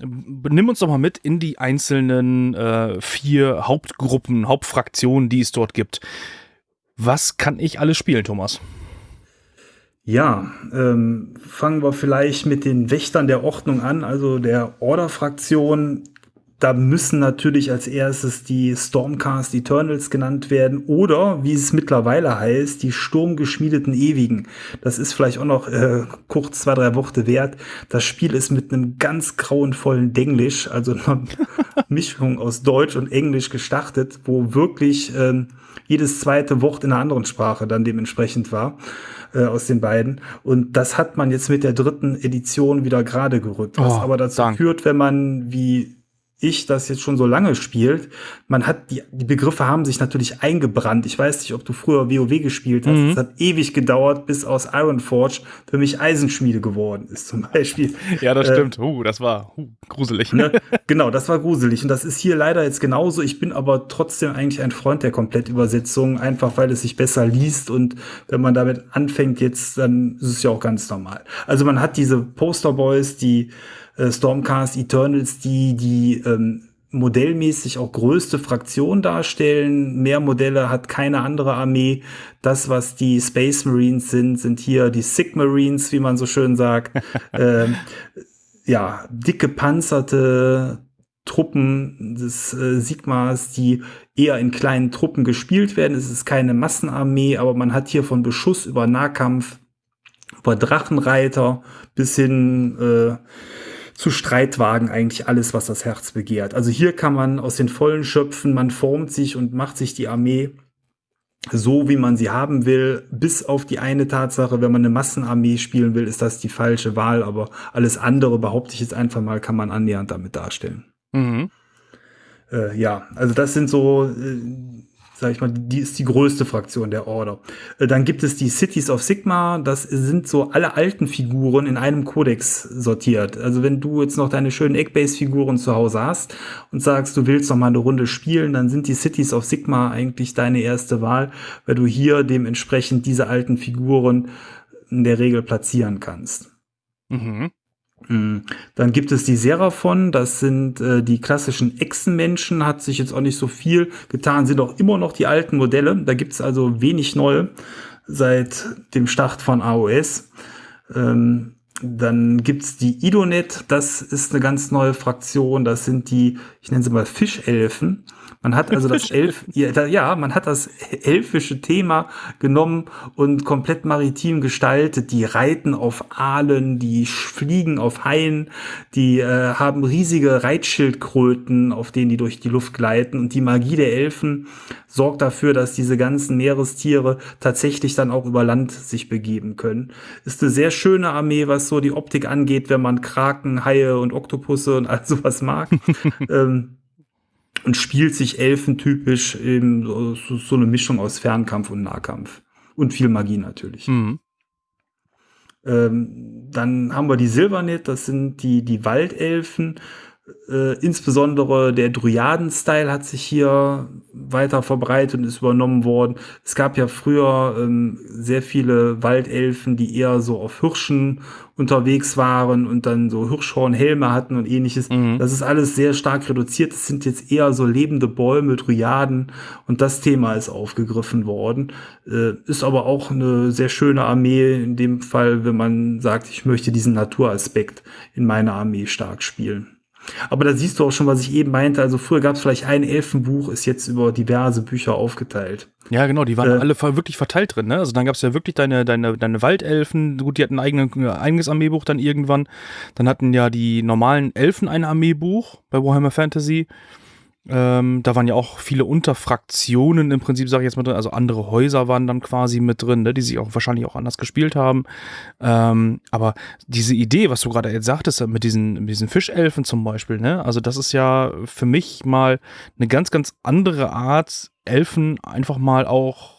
nimm uns doch mal mit in die einzelnen äh, vier Hauptgruppen, Hauptfraktionen, die es dort gibt. Was kann ich alles spielen, Thomas? Ja, ähm, fangen wir vielleicht mit den Wächtern der Ordnung an, also der Order-Fraktion. Da müssen natürlich als erstes die Stormcast Eternals genannt werden oder, wie es mittlerweile heißt, die sturmgeschmiedeten Ewigen. Das ist vielleicht auch noch äh, kurz zwei, drei Worte wert. Das Spiel ist mit einem ganz grauenvollen Denglisch, also einer Mischung aus Deutsch und Englisch gestartet, wo wirklich ähm, jedes zweite Wort in einer anderen Sprache dann dementsprechend war äh, aus den beiden. Und das hat man jetzt mit der dritten Edition wieder gerade gerückt, was oh, aber dazu Dank. führt, wenn man wie ich das jetzt schon so lange spielt, man hat die, die Begriffe haben sich natürlich eingebrannt. Ich weiß nicht, ob du früher WoW gespielt hast. Mhm. Es hat ewig gedauert, bis aus Ironforge für mich Eisenschmiede geworden ist, zum Beispiel. Ja, das äh, stimmt. Uh, das war uh, gruselig. Ne? Genau, das war gruselig. Und das ist hier leider jetzt genauso. Ich bin aber trotzdem eigentlich ein Freund der Komplettübersetzung, einfach weil es sich besser liest. Und wenn man damit anfängt jetzt, dann ist es ja auch ganz normal. Also man hat diese Posterboys, die äh, Stormcast Eternals, die die ähm, modellmäßig auch größte Fraktion darstellen. Mehr Modelle hat keine andere Armee. Das, was die Space Marines sind, sind hier die Sig Marines, wie man so schön sagt. ähm, ja, dicke panzerte Truppen des äh, Sigmas, die eher in kleinen Truppen gespielt werden. Es ist keine Massenarmee, aber man hat hier von Beschuss über Nahkampf, über Drachenreiter bis hin äh, zu Streitwagen eigentlich alles, was das Herz begehrt. Also hier kann man aus den Vollen schöpfen, man formt sich und macht sich die Armee so, wie man sie haben will, bis auf die eine Tatsache, wenn man eine Massenarmee spielen will, ist das die falsche Wahl, aber alles andere, behaupte ich jetzt einfach mal, kann man annähernd damit darstellen. Mhm. Äh, ja, also das sind so äh, sag ich mal, die ist die größte Fraktion der Order. Äh, dann gibt es die Cities of Sigma, das sind so alle alten Figuren in einem Kodex sortiert. Also wenn du jetzt noch deine schönen Eggbase-Figuren zu Hause hast und sagst, du willst noch mal eine Runde spielen, dann sind die Cities of Sigma eigentlich deine erste Wahl, weil du hier dementsprechend diese alten Figuren in der Regel platzieren kannst. Mhm. Hm. Dann gibt es die Seraphon, das sind äh, die klassischen Echsenmenschen, hat sich jetzt auch nicht so viel getan, sind auch immer noch die alten Modelle. Da gibt es also wenig neue seit dem Start von AOS. Ähm, dann gibt's die Idonet, das ist eine ganz neue Fraktion, das sind die, ich nenne sie mal Fischelfen. Man hat also das Elf, ja, man hat das elfische Thema genommen und komplett maritim gestaltet. Die reiten auf Aalen, die fliegen auf Haien, die äh, haben riesige Reitschildkröten, auf denen die durch die Luft gleiten. Und die Magie der Elfen sorgt dafür, dass diese ganzen Meerestiere tatsächlich dann auch über Land sich begeben können. Ist eine sehr schöne Armee, was so die Optik angeht, wenn man Kraken, Haie und Oktopusse und all sowas mag. ähm, und spielt sich elfentypisch eben so, so, eine Mischung aus Fernkampf und Nahkampf. Und viel Magie natürlich. Mhm. Ähm, dann haben wir die Silvernet, das sind die, die Waldelfen. Äh, insbesondere der Dryaden-Style hat sich hier weiter verbreitet und ist übernommen worden. Es gab ja früher ähm, sehr viele Waldelfen, die eher so auf Hirschen unterwegs waren und dann so Hirschhornhelme hatten und ähnliches. Mhm. Das ist alles sehr stark reduziert. Es sind jetzt eher so lebende Bäume, Dryaden und das Thema ist aufgegriffen worden. Äh, ist aber auch eine sehr schöne Armee in dem Fall, wenn man sagt, ich möchte diesen Naturaspekt in meiner Armee stark spielen. Aber da siehst du auch schon, was ich eben meinte. Also früher gab es vielleicht ein Elfenbuch, ist jetzt über diverse Bücher aufgeteilt. Ja, genau, die waren äh, alle wirklich verteilt drin. Ne? Also dann gab es ja wirklich deine, deine, deine Waldelfen. Gut, die hatten ein eigenen, eigenes Armeebuch dann irgendwann. Dann hatten ja die normalen Elfen ein Armeebuch bei Warhammer Fantasy. Ähm, da waren ja auch viele Unterfraktionen im Prinzip, sage ich jetzt mal drin. Also andere Häuser waren dann quasi mit drin, ne, die sich auch wahrscheinlich auch anders gespielt haben. Ähm, aber diese Idee, was du gerade jetzt sagtest, mit diesen, mit diesen Fischelfen zum Beispiel, ne, also das ist ja für mich mal eine ganz, ganz andere Art, Elfen einfach mal auch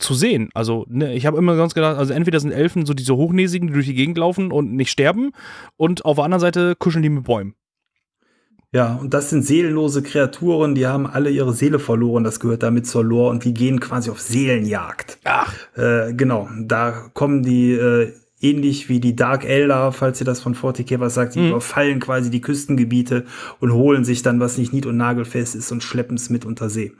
zu sehen. Also, ne, ich habe immer sonst gedacht, also entweder sind Elfen so diese Hochnäsigen, die durch die Gegend laufen und nicht sterben, und auf der anderen Seite kuscheln die mit Bäumen. Ja, und das sind seelenlose Kreaturen, die haben alle ihre Seele verloren, das gehört damit zur Lore und die gehen quasi auf Seelenjagd. Ach. Äh, genau, da kommen die äh, ähnlich wie die Dark Elder, falls ihr das von 40k was sagt, die mhm. überfallen quasi die Küstengebiete und holen sich dann, was nicht nied- und nagelfest ist und schleppen es mit unter See.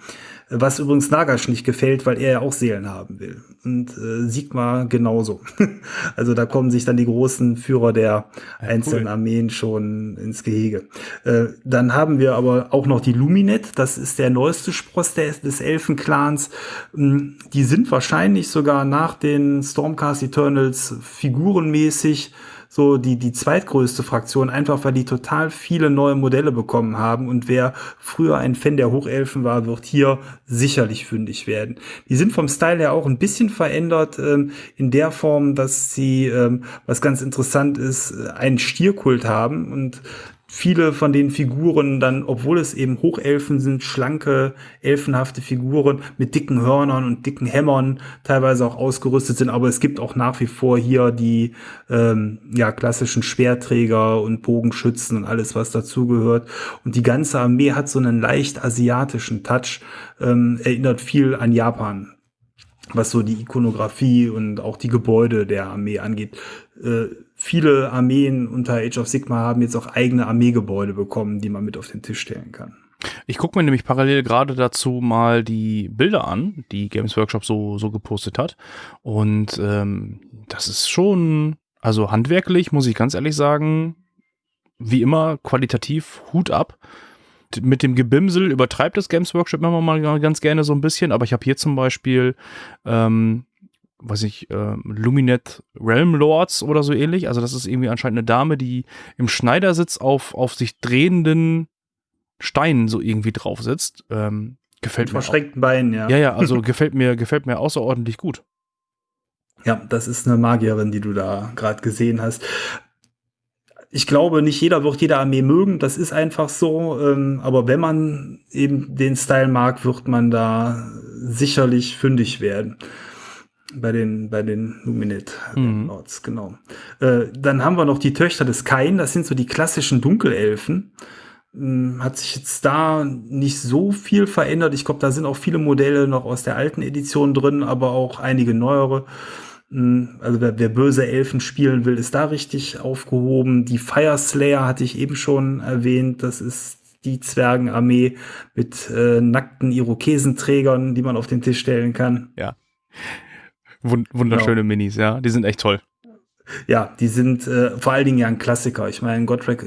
Was übrigens Nagash nicht gefällt, weil er ja auch Seelen haben will. Und äh, Sigma genauso. also da kommen sich dann die großen Führer der ja, einzelnen cool. Armeen schon ins Gehege. Äh, dann haben wir aber auch noch die Luminet. Das ist der neueste Spross des, des Elfenclans. Ähm, die sind wahrscheinlich sogar nach den Stormcast Eternals figurenmäßig so die, die zweitgrößte Fraktion, einfach weil die total viele neue Modelle bekommen haben. Und wer früher ein Fan der Hochelfen war, wird hier sicherlich fündig werden. Die sind vom Style her auch ein bisschen verändert, ähm, in der Form, dass sie, ähm, was ganz interessant ist, einen Stierkult haben. Und viele von den Figuren dann, obwohl es eben Hochelfen sind, schlanke, elfenhafte Figuren mit dicken Hörnern und dicken Hämmern teilweise auch ausgerüstet sind, aber es gibt auch nach wie vor hier die ähm, ja, klassischen Schwerträger und Bogenschützen und alles, was dazugehört. Und die ganze Armee hat so einen leicht asiatischen Touch, ähm, erinnert viel an Japan was so die Ikonografie und auch die Gebäude der Armee angeht. Äh, viele Armeen unter Age of Sigma haben jetzt auch eigene Armeegebäude bekommen, die man mit auf den Tisch stellen kann. Ich gucke mir nämlich parallel gerade dazu mal die Bilder an, die Games Workshop so, so gepostet hat. Und ähm, das ist schon, also handwerklich, muss ich ganz ehrlich sagen, wie immer qualitativ Hut ab. Mit dem Gebimsel übertreibt das Games Workshop immer mal ganz gerne so ein bisschen, aber ich habe hier zum Beispiel, ähm, weiß ich, äh, Luminet Realm Lords oder so ähnlich. Also das ist irgendwie anscheinend eine Dame, die im Schneidersitz auf, auf sich drehenden Steinen so irgendwie drauf sitzt. Ähm, gefällt Mit mir. verschränkten Beinen, ja. Ja, ja, also gefällt mir, gefällt mir außerordentlich gut. Ja, das ist eine Magierin, die du da gerade gesehen hast. Ich glaube, nicht jeder wird jede Armee mögen, das ist einfach so. Ähm, aber wenn man eben den Style mag, wird man da sicherlich fündig werden. Bei den, bei den Luminate Mhm. Lords, genau. Äh, dann haben wir noch die Töchter des Kain, das sind so die klassischen Dunkelelfen. Hm, Hat sich jetzt da nicht so viel verändert. Ich glaube, da sind auch viele Modelle noch aus der alten Edition drin, aber auch einige neuere. Hm, Also wer, wer böse Elfen spielen will, ist da richtig aufgehoben. Die Fire Slayer hatte ich eben schon erwähnt. Das ist die Zwergenarmee mit äh, nackten Irokesenträgern, die man auf den Tisch stellen kann. Wund wunderschöne Minis, ja. Die sind echt toll. Ja, die sind äh, vor allen Dingen ja ein Klassiker. Ich meine, Godric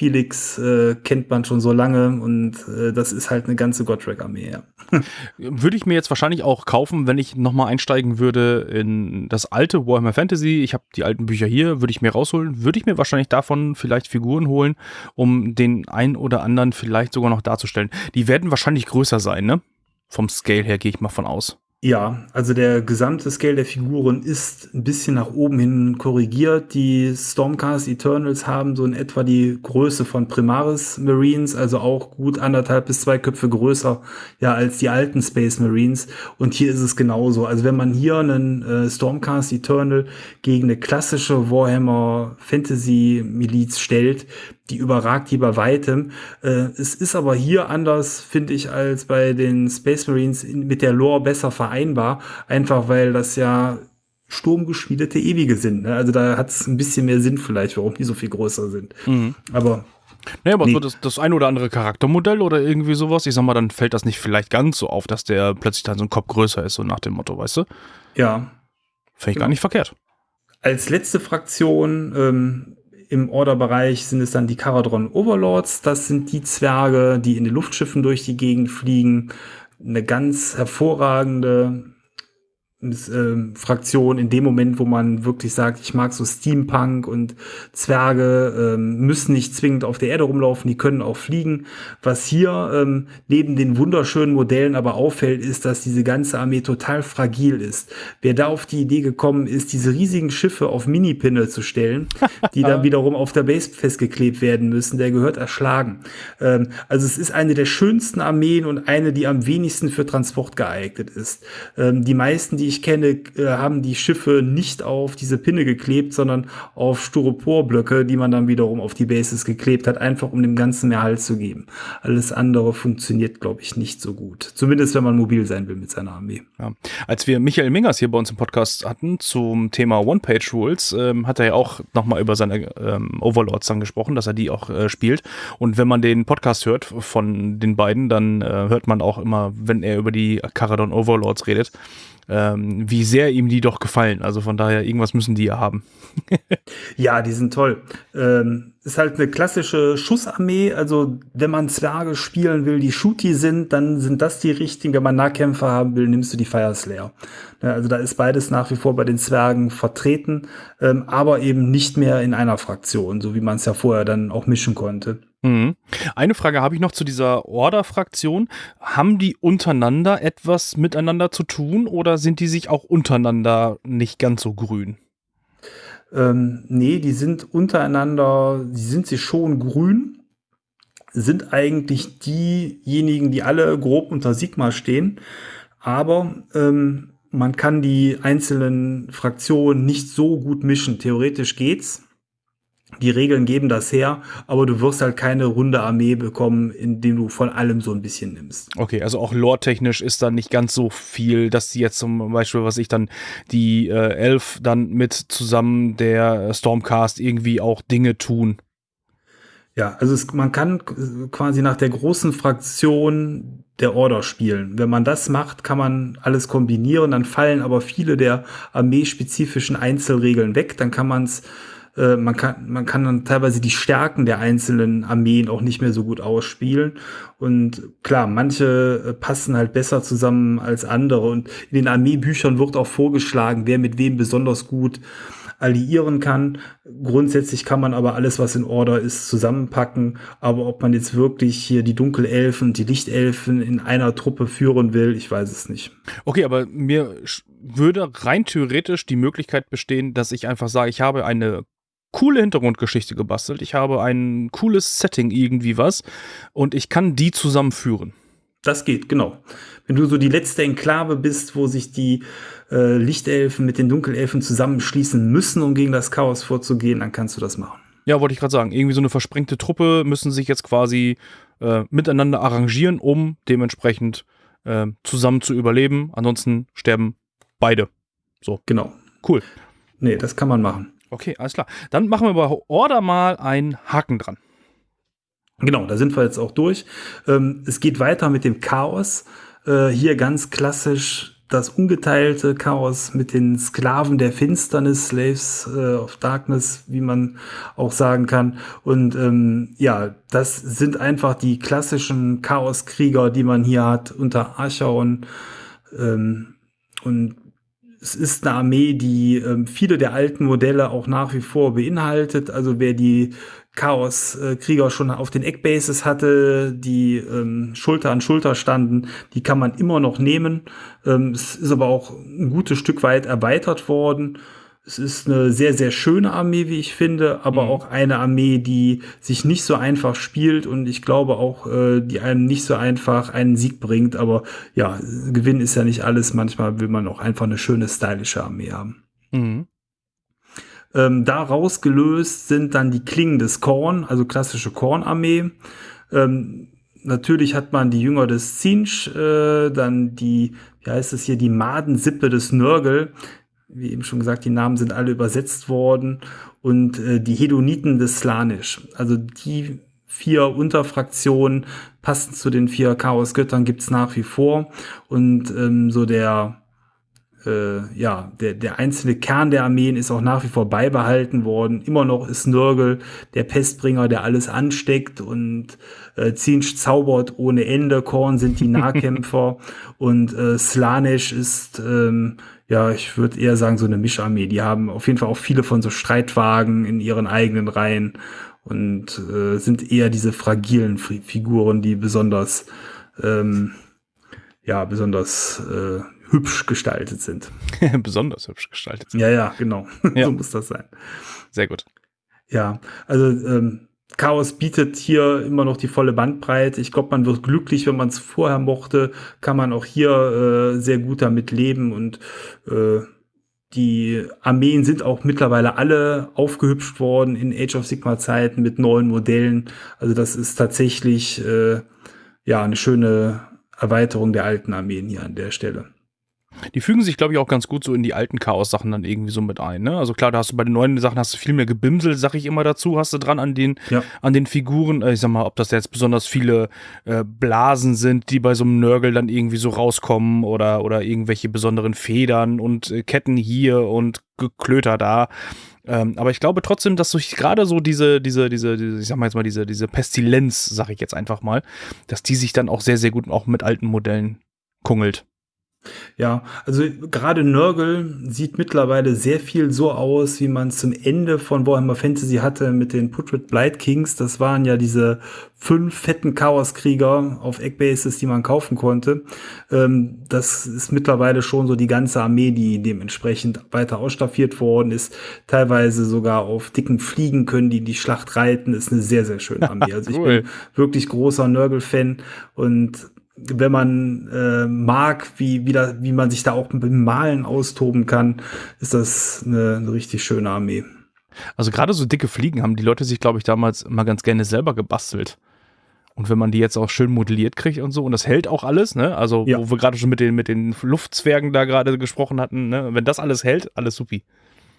Felix äh, kennt man schon so lange und äh, das ist halt eine ganze Godric-Armee, ja. Würde ich mir jetzt wahrscheinlich auch kaufen, wenn ich nochmal einsteigen würde in das alte Warhammer Fantasy. Ich habe die alten Bücher hier, würde ich mir rausholen. Würde ich mir wahrscheinlich davon vielleicht Figuren holen, um den ein oder anderen vielleicht sogar noch darzustellen. Die werden wahrscheinlich größer sein, ne? Vom Scale her gehe ich mal von aus. Ja, also der gesamte Scale der Figuren ist ein bisschen nach oben hin korrigiert. Die Stormcast Eternals haben so in etwa die Größe von Primaris Marines, also auch gut anderthalb bis zwei Köpfe größer ja als die alten Space Marines. Und hier ist es genauso. Also wenn man hier einen äh, Stormcast Eternal gegen eine klassische Warhammer Fantasy Miliz stellt, die überragt die bei weitem. Äh, es ist aber hier anders, finde ich, als bei den Space Marines in, mit der Lore besser vereinbar. Einfach weil das ja sturmgeschmiedete Ewige sind. Ne? Also da hat es ein bisschen mehr Sinn vielleicht, warum die so viel größer sind. Aber Naja, aber Nee. so das, das ein oder andere Charaktermodell oder irgendwie sowas, ich sag mal, dann fällt das nicht vielleicht ganz so auf, dass der plötzlich dann so ein Kopf größer ist, so nach dem Motto, weißt du? ja, Fände ich gar nicht verkehrt. Als letzte Fraktion ähm, im Orderbereich sind es dann die Caradron Overlords. Das sind die Zwerge, die in den Luftschiffen durch die Gegend fliegen. Eine ganz hervorragende ähm, Fraktion in dem Moment, wo man wirklich sagt, ich mag so Steampunk und Zwerge ähm, müssen nicht zwingend auf der Erde rumlaufen, die können auch fliegen. Was hier ähm, neben den wunderschönen Modellen aber auffällt, ist, dass diese ganze Armee total fragil ist. Wer da auf die Idee gekommen ist, diese riesigen Schiffe auf Minipinne zu stellen, die dann wiederum auf der Base festgeklebt werden müssen, der gehört erschlagen. Ähm, also es ist eine der schönsten Armeen und eine, die am wenigsten für Transport geeignet ist. Ähm, die meisten, die ich kenne, äh, haben die Schiffe nicht auf diese Pinne geklebt, sondern auf Styroporblöcke, die man dann wiederum auf die Bases geklebt hat, einfach um dem Ganzen mehr Halt zu geben. Alles andere funktioniert, glaube ich, nicht so gut. Zumindest, wenn man mobil sein will mit seiner Armee. Ja. Als wir Michael Mingers hier bei uns im Podcast hatten zum Thema One-Page-Rules, ähm, hat er ja auch nochmal über seine ähm, Overlords dann gesprochen, dass er die auch äh, spielt. Und wenn man den Podcast hört von den beiden, dann äh, hört man auch immer, wenn er über die Caradon Overlords redet, ähm, wie sehr ihm die doch gefallen. Also von daher, irgendwas müssen die ja haben. Ja, die sind toll. Ähm, ist halt eine klassische Schussarmee. Also, wenn man Zwerge spielen will, die Shooty sind, dann sind das die richtigen. Wenn man Nahkämpfer haben will, nimmst du die Fire Slayer. Ja, also, da ist beides nach wie vor bei den Zwergen vertreten, ähm, aber eben nicht mehr in einer Fraktion, so wie man es ja vorher dann auch mischen konnte. Mhm. Eine Frage habe ich noch zu dieser Order-Fraktion. Haben die untereinander etwas miteinander zu tun oder sind die sich auch untereinander nicht ganz so grün? Ähm, nee, die sind untereinander, die sind sie schon grün, sind eigentlich diejenigen, die alle grob unter Sigma stehen, aber ähm, man kann die einzelnen Fraktionen nicht so gut mischen. Theoretisch geht's. Die Regeln geben das her, aber du wirst halt keine runde Armee bekommen, indem du von allem so ein bisschen nimmst. Okay, also auch lore-technisch ist da nicht ganz so viel, dass die jetzt zum Beispiel, was ich dann, die äh, Elf dann mit zusammen der Stormcast irgendwie auch Dinge tun. Ja, also es, man kann quasi nach der großen Fraktion der Order spielen. Wenn man das macht, kann man alles kombinieren, dann fallen aber viele der armeespezifischen Einzelregeln weg. Dann kann man es Äh, man, kann, man kann dann teilweise die Stärken der einzelnen Armeen auch nicht mehr so gut ausspielen. Und klar, manche äh, passen halt besser zusammen als andere. Und in den Armeebüchern wird auch vorgeschlagen, wer mit wem besonders gut alliieren kann. Grundsätzlich kann man aber alles, was in Order ist, zusammenpacken. Aber ob man jetzt wirklich hier die Dunkelelfen und die Lichtelfen in einer Truppe führen will, ich weiß es nicht. Okay, aber mir würde rein theoretisch die Möglichkeit bestehen, dass ich einfach sage, ich habe eine coole Hintergrundgeschichte gebastelt, ich habe ein cooles Setting irgendwie was und ich kann die zusammenführen. Das geht, genau. Wenn du so die letzte Enklave bist, wo sich die äh, Lichtelfen mit den Dunkelelfen zusammenschließen müssen, um gegen das Chaos vorzugehen, dann kannst du das machen. Ja, wollte ich gerade sagen. Irgendwie so eine versprengte Truppe müssen sich jetzt quasi äh, miteinander arrangieren, um dementsprechend äh, zusammen zu überleben. Ansonsten sterben beide. So. Genau. Cool. Nee, das kann man machen. Okay, alles klar. Dann machen wir bei Order mal einen Haken dran. Genau, da sind wir jetzt auch durch. Ähm, es geht weiter mit dem Chaos. Äh, hier ganz klassisch das ungeteilte Chaos mit den Sklaven der Finsternis, Slaves äh, of Darkness, wie man auch sagen kann. Und ähm, ja, das sind einfach die klassischen Chaoskrieger, die man hier hat unter Archaon. Ähm, und es ist eine Armee, die ähm, viele der alten Modelle auch nach wie vor beinhaltet. Also wer die Chaos-Krieger schon auf den Eckbases hatte, die ähm, Schulter an Schulter standen, die kann man immer noch nehmen. Ähm, es ist aber auch ein gutes Stück weit erweitert worden. Es ist eine sehr, sehr schöne Armee, wie ich finde, aber mhm. auch eine Armee, die sich nicht so einfach spielt und ich glaube auch, äh, die einem nicht so einfach einen Sieg bringt. Aber ja, Gewinn ist ja nicht alles. Manchmal will man auch einfach eine schöne, stylische Armee haben. Mhm. Ähm, daraus gelöst sind dann die Klingen des Korn, also klassische Kornarmee. Ähm, natürlich hat man die Jünger des Zinsch, äh, dann die, wie heißt es hier, die Madensippe des Nörgel. Wie eben schon gesagt, die Namen sind alle übersetzt worden. Und äh, die Hedoniten des Slanisch. Also die vier Unterfraktionen passend zu den vier Chaosgöttern gibt's nach wie vor. Und ähm, so der äh, ja, der, der einzelne Kern der Armeen ist auch nach wie vor beibehalten worden. Immer noch ist Nörgel der Pestbringer, der alles ansteckt und äh, Zinsch zaubert ohne Ende. Korn sind die Nahkämpfer und äh, Slanesh ist, ähm, ja, ich würde eher sagen, so eine Mischarmee. Die haben auf jeden Fall auch viele von so Streitwagen in ihren eigenen Reihen und äh, sind eher diese fragilen Figuren, die besonders, ähm, ja, besonders äh, hübsch gestaltet sind. Besonders hübsch gestaltet sind. Ja, ja, genau. Ja. so muss das sein. Sehr gut. Ja, also ähm, Chaos bietet hier immer noch die volle Bandbreite. Ich glaube, man wird glücklich, wenn man es vorher mochte, kann man auch hier äh, sehr gut damit leben und äh, die Armeen sind auch mittlerweile alle aufgehübscht worden in Age of Sigma Zeiten mit neuen Modellen. Also das ist tatsächlich äh, ja eine schöne Erweiterung der alten Armeen hier an der Stelle. Die fügen sich, glaube ich, auch ganz gut so in die alten Chaos-Sachen dann irgendwie so mit ein. Ne? Also klar, da hast du bei den neuen Sachen hast du viel mehr Gebimsel, sag ich immer dazu, hast du dran an den, ja. an den Figuren. Äh, ich sag mal, ob das jetzt besonders viele äh, Blasen sind, die bei so einem Nörgel dann irgendwie so rauskommen oder, oder irgendwelche besonderen Federn und äh, Ketten hier und Geklöter da. Ähm, aber ich glaube trotzdem, dass durch gerade so diese, diese, diese, diese, ich sag mal jetzt mal, diese, diese Pestilenz, sag ich jetzt einfach mal, dass die sich dann auch sehr, sehr gut auch mit alten Modellen kungelt. Ja, also gerade Nörgel sieht mittlerweile sehr viel so aus, wie man es zum Ende von Warhammer Fantasy hatte mit den Putrid Blight Kings. Das waren ja diese fünf fetten Chaoskrieger auf Eckbases, die man kaufen konnte. Ähm, das ist mittlerweile schon so die ganze Armee, die dementsprechend weiter ausstaffiert worden ist. Teilweise sogar auf dicken Fliegen können die die Schlacht reiten. Ist eine sehr, sehr schöne Armee. Also cool. ich bin wirklich großer Nörgel-Fan und wenn man äh, mag, wie, wie, da, wie man sich da auch mit dem Malen austoben kann, ist das eine, eine richtig schöne Armee. Also gerade so dicke Fliegen haben die Leute sich, glaube ich, damals mal ganz gerne selber gebastelt. Und wenn man die jetzt auch schön modelliert kriegt und so, und das hält auch alles, ne? Also, ja. wo wir gerade schon mit den, mit den Luftzwergen da gerade gesprochen hatten, ne? Wenn das alles hält, alles supi.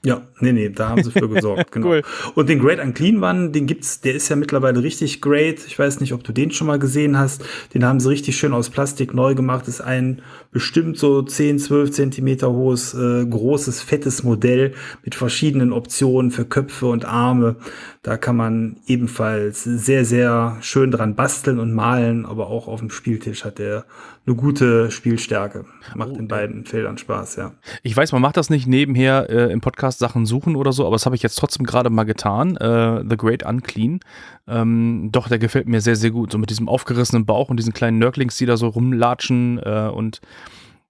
Ja, nee, nee, da haben sie für gesorgt, genau. cool. Und den Great Unclean One, den gibt's, der ist ja mittlerweile richtig great. Ich weiß nicht, ob du den schon mal gesehen hast. Den haben sie richtig schön aus Plastik neu gemacht. ist ein bestimmt so 10, 12 Zentimeter hohes, äh, großes, fettes Modell mit verschiedenen Optionen für Köpfe und Arme. Da kann man ebenfalls sehr, sehr schön dran basteln und malen, aber auch auf dem Spieltisch hat der eine gute Spielstärke. Macht oh, in beiden Feldern Spaß, ja. Ich weiß, man macht das nicht nebenher äh, im Podcast Sachen suchen oder so, aber das habe ich jetzt trotzdem gerade mal getan. Äh, The Great Unclean. Ähm, doch, der gefällt mir sehr, sehr gut. So mit diesem aufgerissenen Bauch und diesen kleinen Nörglings, die da so rumlatschen äh, und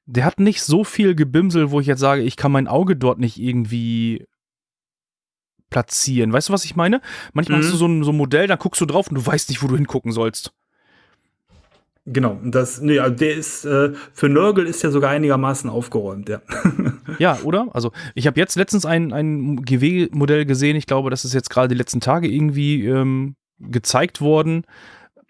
der hat nicht so viel Gebimsel, wo ich jetzt sage, ich kann mein Auge dort nicht irgendwie platzieren. Weißt du, was ich meine? Manchmal mhm. hast du so ein, so ein Modell, dann guckst du drauf und du weißt nicht, wo du hingucken sollst. Genau, das, nee, also der ist, äh, für Nörgel ist der sogar einigermaßen aufgeräumt, ja. ja, oder? Also, ich habe jetzt letztens ein, ein GW-Modell gesehen, ich glaube, das ist jetzt gerade die letzten Tage irgendwie ähm, gezeigt worden.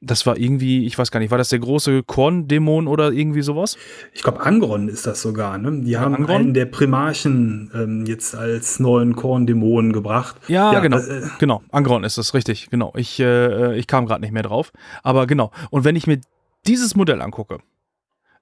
Das war irgendwie, ich weiß gar nicht, war das der große Korn-Dämon oder irgendwie sowas? Ich glaube, Angron ist das sogar, ne? Die haben Angron? einen der Primarchen ähm, jetzt als neuen Korn-Dämonen gebracht. Ja, ja genau. Äh, genau, Angron ist das, richtig, genau. Ich, äh, ich kam gerade nicht mehr drauf. Aber genau. Und wenn ich mir dieses Modell angucke,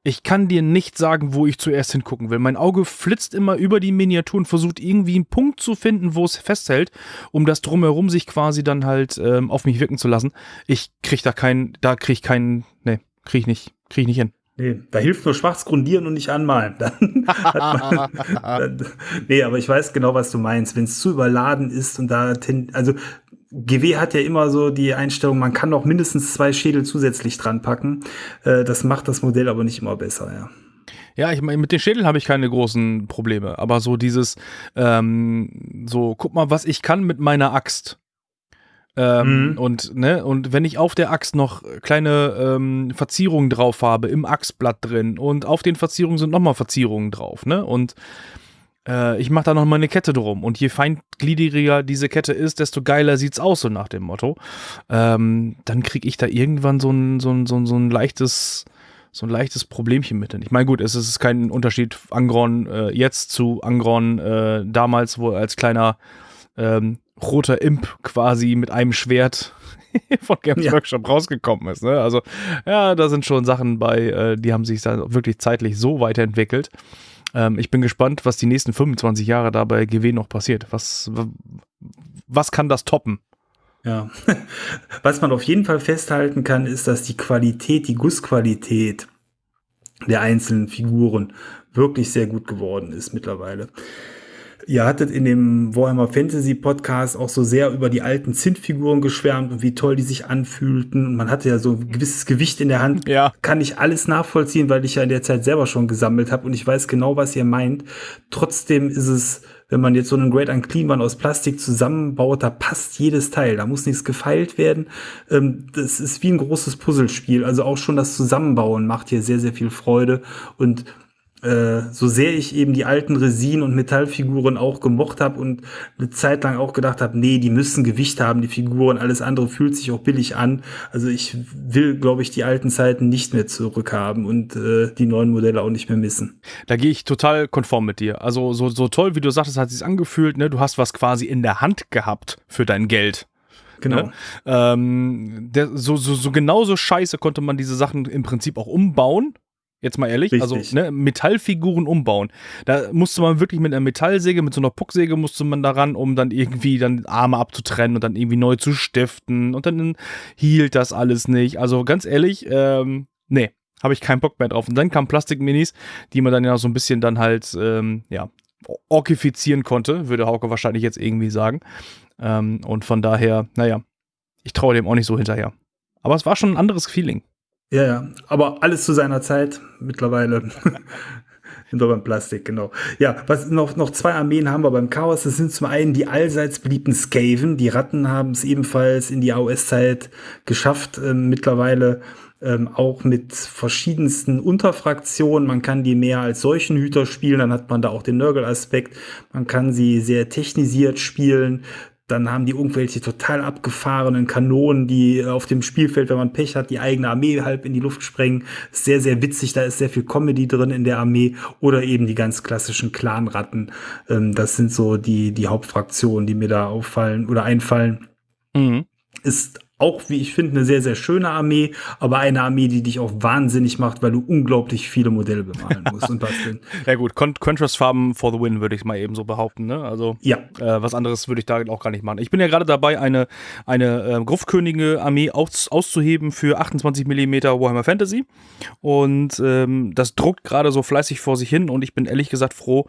ich kann dir nicht sagen, wo ich zuerst hingucken will. Mein Auge flitzt immer über die Miniatur und versucht irgendwie einen Punkt zu finden, wo es festhält, um das drumherum sich quasi dann halt ähm, auf mich wirken zu lassen. Ich krieg da keinen, da krieg ich keinen, nee, krieg ich nicht, krieg ich nicht hin. Nee, da hilft nur schwarz grundieren und nicht anmalen. Dann man, dann, nee, aber ich weiß genau, was du meinst. Wenn es zu überladen ist und da, also GW hat ja immer so die Einstellung, man kann noch mindestens zwei Schädel zusätzlich dran packen. Äh, das macht das Modell aber nicht immer besser, ja. Ja, ich meine, mit den Schädeln habe ich keine großen Probleme, aber so dieses, ähm, so, guck mal, was ich kann mit meiner Axt. Ähm, mhm. Und, ne, und wenn ich auf der Axt noch kleine ähm, Verzierungen drauf habe, im Axtblatt drin und auf den Verzierungen sind nochmal Verzierungen drauf, ne? Und äh, ich mache da noch mal eine Kette drum. Und je feingliedriger diese Kette ist, desto geiler sieht's aus, so nach dem Motto. Ähm, dann kriege ich da irgendwann so ein, so ein, so ein, so ein leichtes so ein leichtes Problemchen mit. Ich meine, gut, es ist kein Unterschied Angron äh, jetzt zu Angron äh, damals, wo er als kleiner ähm, roter Imp quasi mit einem Schwert von Games ja. Workshop rausgekommen ist. Ne? Also, ja, da sind schon Sachen bei, äh, die haben sich dann wirklich zeitlich so weiterentwickelt. Ähm, ich bin gespannt, was die nächsten 25 Jahre da bei GW noch passiert. Was, was kann das toppen? Ja, was man auf jeden Fall festhalten kann, ist, dass die Qualität, die Gussqualität der einzelnen Figuren wirklich sehr gut geworden ist mittlerweile. Ihr hattet in dem Warhammer Fantasy Podcast auch so sehr über die alten Zintfiguren geschwärmt und wie toll die sich anfühlten. Und man hatte ja so ein gewisses Gewicht in der Hand. Ja. Kann ich alles nachvollziehen, weil ich ja in der Zeit selber schon gesammelt habe und ich weiß genau, was ihr meint. Trotzdem ist es, wenn man jetzt so einen Great Unclean One aus Plastik zusammenbaut, da passt jedes Teil. Da muss nichts gefeilt werden. Ähm, das ist wie ein großes Puzzlespiel. Also auch schon das Zusammenbauen macht hier sehr, sehr viel Freude und äh, so sehr ich eben die alten Resin- und Metallfiguren auch gemocht habe und eine Zeit lang auch gedacht habe, nee, die müssen Gewicht haben, die Figuren, alles andere fühlt sich auch billig an. Also ich will, glaube ich, die alten Zeiten nicht mehr zurückhaben und äh, die neuen Modelle auch nicht mehr missen. Da gehe ich total konform mit dir. Also so, so toll, wie du sagtest, hat sich angefühlt, ne? Du hast was quasi in der Hand gehabt für dein Geld. Genau. Ne? Ähm, der, so, so, so genauso scheiße konnte man diese Sachen im Prinzip auch umbauen. Jetzt mal ehrlich, Richtig. also ne, Metallfiguren umbauen. Da musste man wirklich mit einer Metallsäge, mit so einer Pucksäge musste man daran, um dann irgendwie dann Arme abzutrennen und dann irgendwie neu zu stiften und dann hielt das alles nicht. Also ganz ehrlich, ähm, nee, habe ich keinen Bock mehr drauf. Und dann kamen Plastikminis, die man dann ja so ein bisschen dann halt, ähm, ja, orkifizieren konnte, würde Hauke wahrscheinlich jetzt irgendwie sagen. Ähm, und von daher, naja, ich traue dem auch nicht so hinterher. Aber es war schon ein anderes Feeling. Ja, ja, aber alles zu seiner Zeit mittlerweile. Hinter beim Plastik, genau. Ja, was noch, noch zwei Armeen haben wir beim Chaos. Das sind zum einen die allseits beliebten Skaven. Die Ratten haben es ebenfalls in die AOS-Zeit geschafft. Ähm, mittlerweile ähm, auch mit verschiedensten Unterfraktionen. Man kann die mehr als solchen Hüter spielen, dann hat man da auch den Nörgel-Aspekt. Man kann sie sehr technisiert spielen dann haben die irgendwelche total abgefahrenen Kanonen, die auf dem Spielfeld, wenn man Pech hat, die eigene Armee halb in die Luft sprengen. Sehr, sehr witzig, da ist sehr viel Comedy drin in der Armee. Oder eben die ganz klassischen Clanratten. Ähm, das sind so die, die Hauptfraktionen, die mir da auffallen oder einfallen. Mhm. Ist auch, wie ich finde, eine sehr, sehr schöne Armee, aber eine Armee, die dich auch wahnsinnig macht, weil du unglaublich viele Modelle bemalen musst und basteln. ja gut, Con Contrast-Farben for the win, würde ich mal eben so behaupten. Ne? Also ja. Äh, was anderes würde ich da auch gar nicht machen. Ich bin ja gerade dabei, eine, eine äh, Gruffkönige-Armee aus, auszuheben für 28 mm Warhammer Fantasy. Und ähm, das druckt gerade so fleißig vor sich hin und ich bin ehrlich gesagt froh,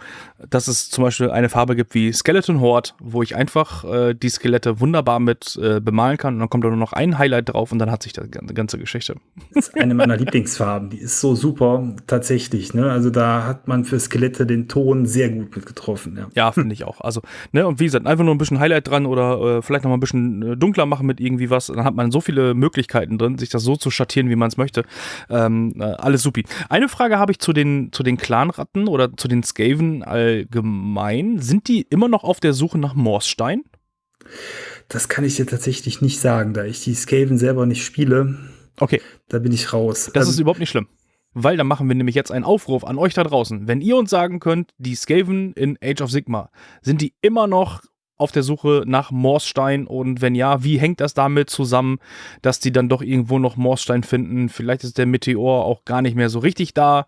dass es zum Beispiel eine Farbe gibt wie Skeleton Horde, wo ich einfach äh, die Skelette wunderbar mit äh, bemalen kann und dann kommt da noch ein Highlight drauf und dann hat sich die ganze Geschichte. Das ist eine meiner Lieblingsfarben. Die ist so super, tatsächlich. Ne? Also da hat man für Skelette den Ton sehr gut mit getroffen. Ja, ja finde ich auch. Also, ne, und wie gesagt, einfach nur ein bisschen Highlight dran oder äh, vielleicht noch mal ein bisschen äh, dunkler machen mit irgendwie was. Dann hat man so viele Möglichkeiten drin, sich das so zu schattieren, wie man es möchte. Ähm, äh, alles supi. Eine Frage habe ich zu den, zu den Clanratten oder zu den Skaven allgemein. Sind die immer noch auf der Suche nach Morsstein? Das kann ich dir tatsächlich nicht sagen, da ich die Skaven selber nicht spiele. Okay. Da bin ich raus. Das ähm, ist überhaupt nicht schlimm. Weil dann machen wir nämlich jetzt einen Aufruf an euch da draußen. Wenn ihr uns sagen könnt, die Skaven in Age of Sigma, sind die immer noch auf der Suche nach Morsstein und wenn ja, wie hängt das damit zusammen, dass die dann doch irgendwo noch Morsstein finden? Vielleicht ist der Meteor auch gar nicht mehr so richtig da.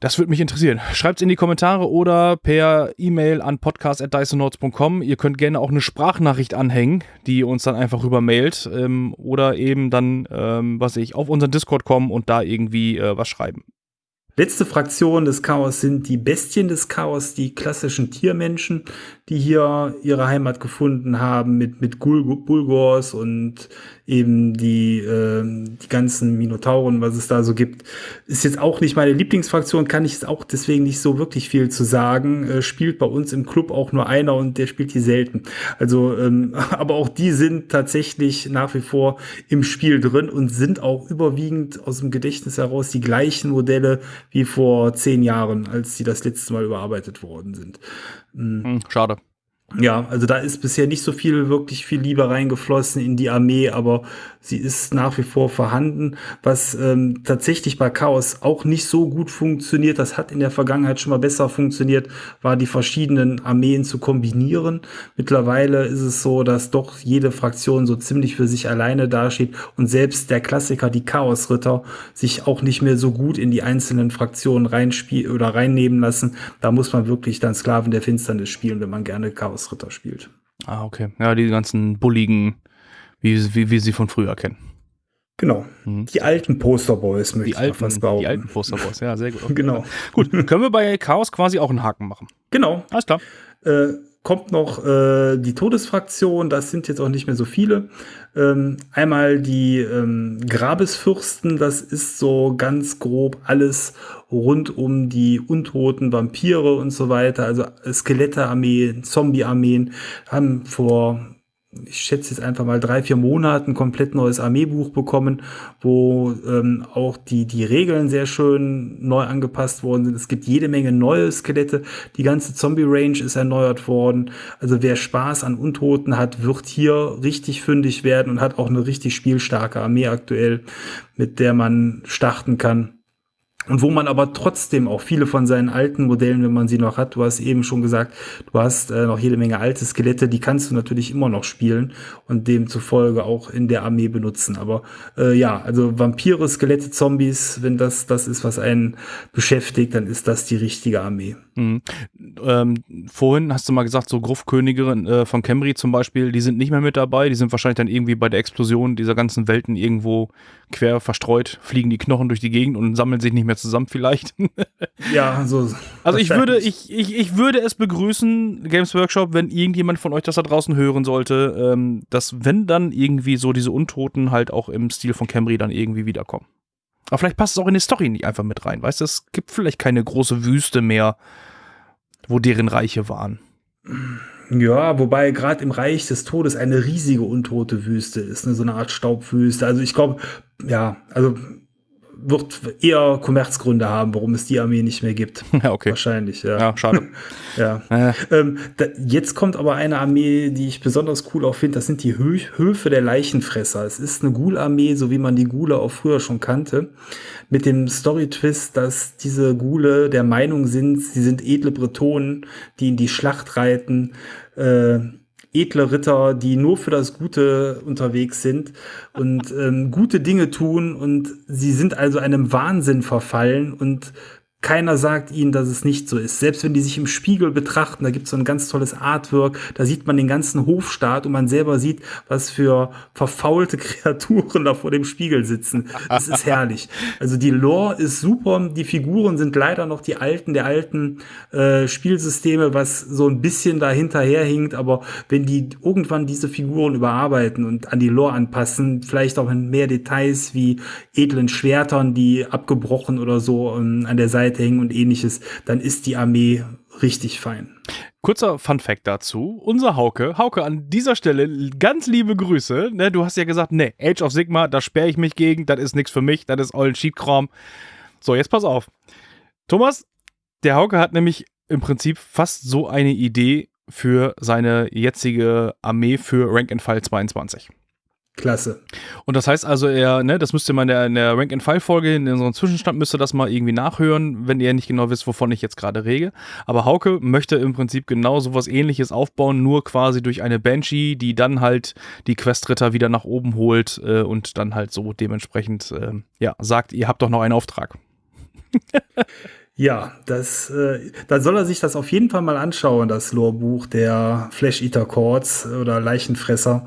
Das würde mich interessieren. Schreibt es in die Kommentare oder per E-Mail an podcast.dysonauts.com. Ihr könnt gerne auch eine Sprachnachricht anhängen, die uns dann einfach rüber mailt. Ähm, oder eben dann, ähm, was ich, auf unseren Discord kommen und da irgendwie äh, was schreiben. Letzte Fraktion des Chaos sind die Bestien des Chaos, die klassischen Tiermenschen, die hier ihre Heimat gefunden haben mit, mit Bulgors und eben die, äh, die ganzen Minotauren, was es da so gibt. Ist jetzt auch nicht meine Lieblingsfraktion, kann ich es auch deswegen nicht so wirklich viel zu sagen. Äh, spielt bei uns im Club auch nur einer und der spielt die selten. Also, ähm, aber auch die sind tatsächlich nach wie vor im Spiel drin und sind auch überwiegend aus dem Gedächtnis heraus die gleichen Modelle wie vor zehn Jahren, als sie das letzte Mal überarbeitet worden sind. Mhm. Schade. Ja, also da ist bisher nicht so viel, wirklich viel Liebe reingeflossen in die Armee, aber sie ist nach wie vor vorhanden. Was ähm, tatsächlich bei Chaos auch nicht so gut funktioniert, das hat in der Vergangenheit schon mal besser funktioniert, war die verschiedenen Armeen zu kombinieren. Mittlerweile ist es so, dass doch jede Fraktion so ziemlich für sich alleine dasteht und selbst der Klassiker, die Chaosritter, sich auch nicht mehr so gut in die einzelnen Fraktionen reinspielen oder reinnehmen lassen. Da muss man wirklich dann Sklaven der Finsternis spielen, wenn man gerne Chaos Chaosritter spielt. Ah, okay. Ja, die ganzen bulligen, wie, wie wir sie von früher kennen. Genau. Mhm. Die alten Posterboys möchte die alten, fast behaupten. Die alten Posterboys, ja, sehr gut. Okay. genau. Gut, können wir bei Chaos quasi auch einen Haken machen. Genau. Alles klar. Äh, kommt noch äh, die Todesfraktion, das sind jetzt auch nicht mehr so viele. Ähm, einmal die ähm, Grabesfürsten, das ist so ganz grob alles rund um die untoten Vampire und so weiter, also Skelette-Armeen, Zombie-Armeen, haben vor ich schätze jetzt einfach mal drei, vier Monaten komplett neues Armeebuch bekommen, wo ähm, auch die, die Regeln sehr schön neu angepasst worden sind. Es gibt jede Menge neue Skelette. Die ganze Zombie-Range ist erneuert worden. Also wer Spaß an Untoten hat, wird hier richtig fündig werden und hat auch eine richtig spielstarke Armee aktuell, mit der man starten kann. Und wo man aber trotzdem auch viele von seinen alten Modellen, wenn man sie noch hat, du hast eben schon gesagt, du hast äh, noch jede Menge alte Skelette, die kannst du natürlich immer noch spielen und demzufolge auch in der Armee benutzen. Aber äh, ja, also Vampire, Skelette, Zombies, wenn das das ist, was einen beschäftigt, dann ist das die richtige Armee. Mhm. Ähm, vorhin hast du mal gesagt, so Gruffkönige äh, von Camry zum Beispiel, die sind nicht mehr mit dabei, die sind wahrscheinlich dann irgendwie bei der Explosion dieser ganzen Welten irgendwo quer verstreut, fliegen die Knochen durch die Gegend und sammeln sich nicht mehr zusammen vielleicht. ja, so. Also ich würde, ich, ich, ich würde es begrüßen, Games Workshop, wenn irgendjemand von euch das da draußen hören sollte, ähm, dass wenn dann irgendwie so diese Untoten halt auch im Stil von Camry dann irgendwie wiederkommen. Aber vielleicht passt es auch in die Story nicht einfach mit rein. Weißt du, es gibt vielleicht keine große Wüste mehr, wo deren Reiche waren. Ja, wobei gerade im Reich des Todes eine riesige untote Wüste ist, ne? so eine Art Staubwüste. Also ich glaube, ja, also wird eher Kommerzgründe haben, warum es die Armee nicht mehr gibt. Ja, okay. Wahrscheinlich, ja. Ja, schade. ja. Äh. Ähm, da, jetzt kommt aber eine Armee, die ich besonders cool auch finde. Das sind die Hö Höfe der Leichenfresser. Es ist eine Ghoul-Armee, so wie man die Ghule auch früher schon kannte. Mit dem Story-Twist, dass diese Ghule der Meinung sind, sie sind edle Bretonen, die in die Schlacht reiten. Äh, edle Ritter, die nur für das Gute unterwegs sind und ähm, gute Dinge tun und sie sind also einem Wahnsinn verfallen und keiner sagt ihnen, dass es nicht so ist. Selbst wenn die sich im Spiegel betrachten, da gibt es so ein ganz tolles Artwork, da sieht man den ganzen Hofstaat und man selber sieht, was für verfaulte Kreaturen da vor dem Spiegel sitzen. Das ist herrlich. Also die Lore ist super, die Figuren sind leider noch die alten, der alten äh, Spielsysteme, was so ein bisschen dahinterher hinkt, aber wenn die irgendwann diese Figuren überarbeiten und an die Lore anpassen, vielleicht auch in mehr Details wie edlen Schwertern, die abgebrochen oder so ähm, an der Seite Seite hängen und ähnliches, dann ist die Armee richtig fein. Kurzer Fun Fact dazu. Unser Hauke, Hauke, an dieser Stelle ganz liebe Grüße. Ne, du hast ja gesagt, ne, Age of Sigma, da sperre ich mich gegen, das ist nichts für mich, das ist ollen Cheatkram. So, jetzt pass auf. Thomas, der Hauke hat nämlich im Prinzip fast so eine Idee für seine jetzige Armee für Rank and File 22. Klasse. Und das heißt also, er, ne, das müsst ihr mal in der, in der Rank-and-File-Folge, in unserem Zwischenstand müsst ihr das mal irgendwie nachhören, wenn ihr nicht genau wisst, wovon ich jetzt gerade rede. Aber Hauke möchte im Prinzip genau sowas ähnliches aufbauen, nur quasi durch eine Banshee, die dann halt die Questritter wieder nach oben holt äh, und dann halt so dementsprechend, äh, ja, sagt, ihr habt doch noch einen Auftrag. Ja, das, äh, da soll er sich das auf jeden Fall mal anschauen, das Lorebuch der Flash Eater Chords oder Leichenfresser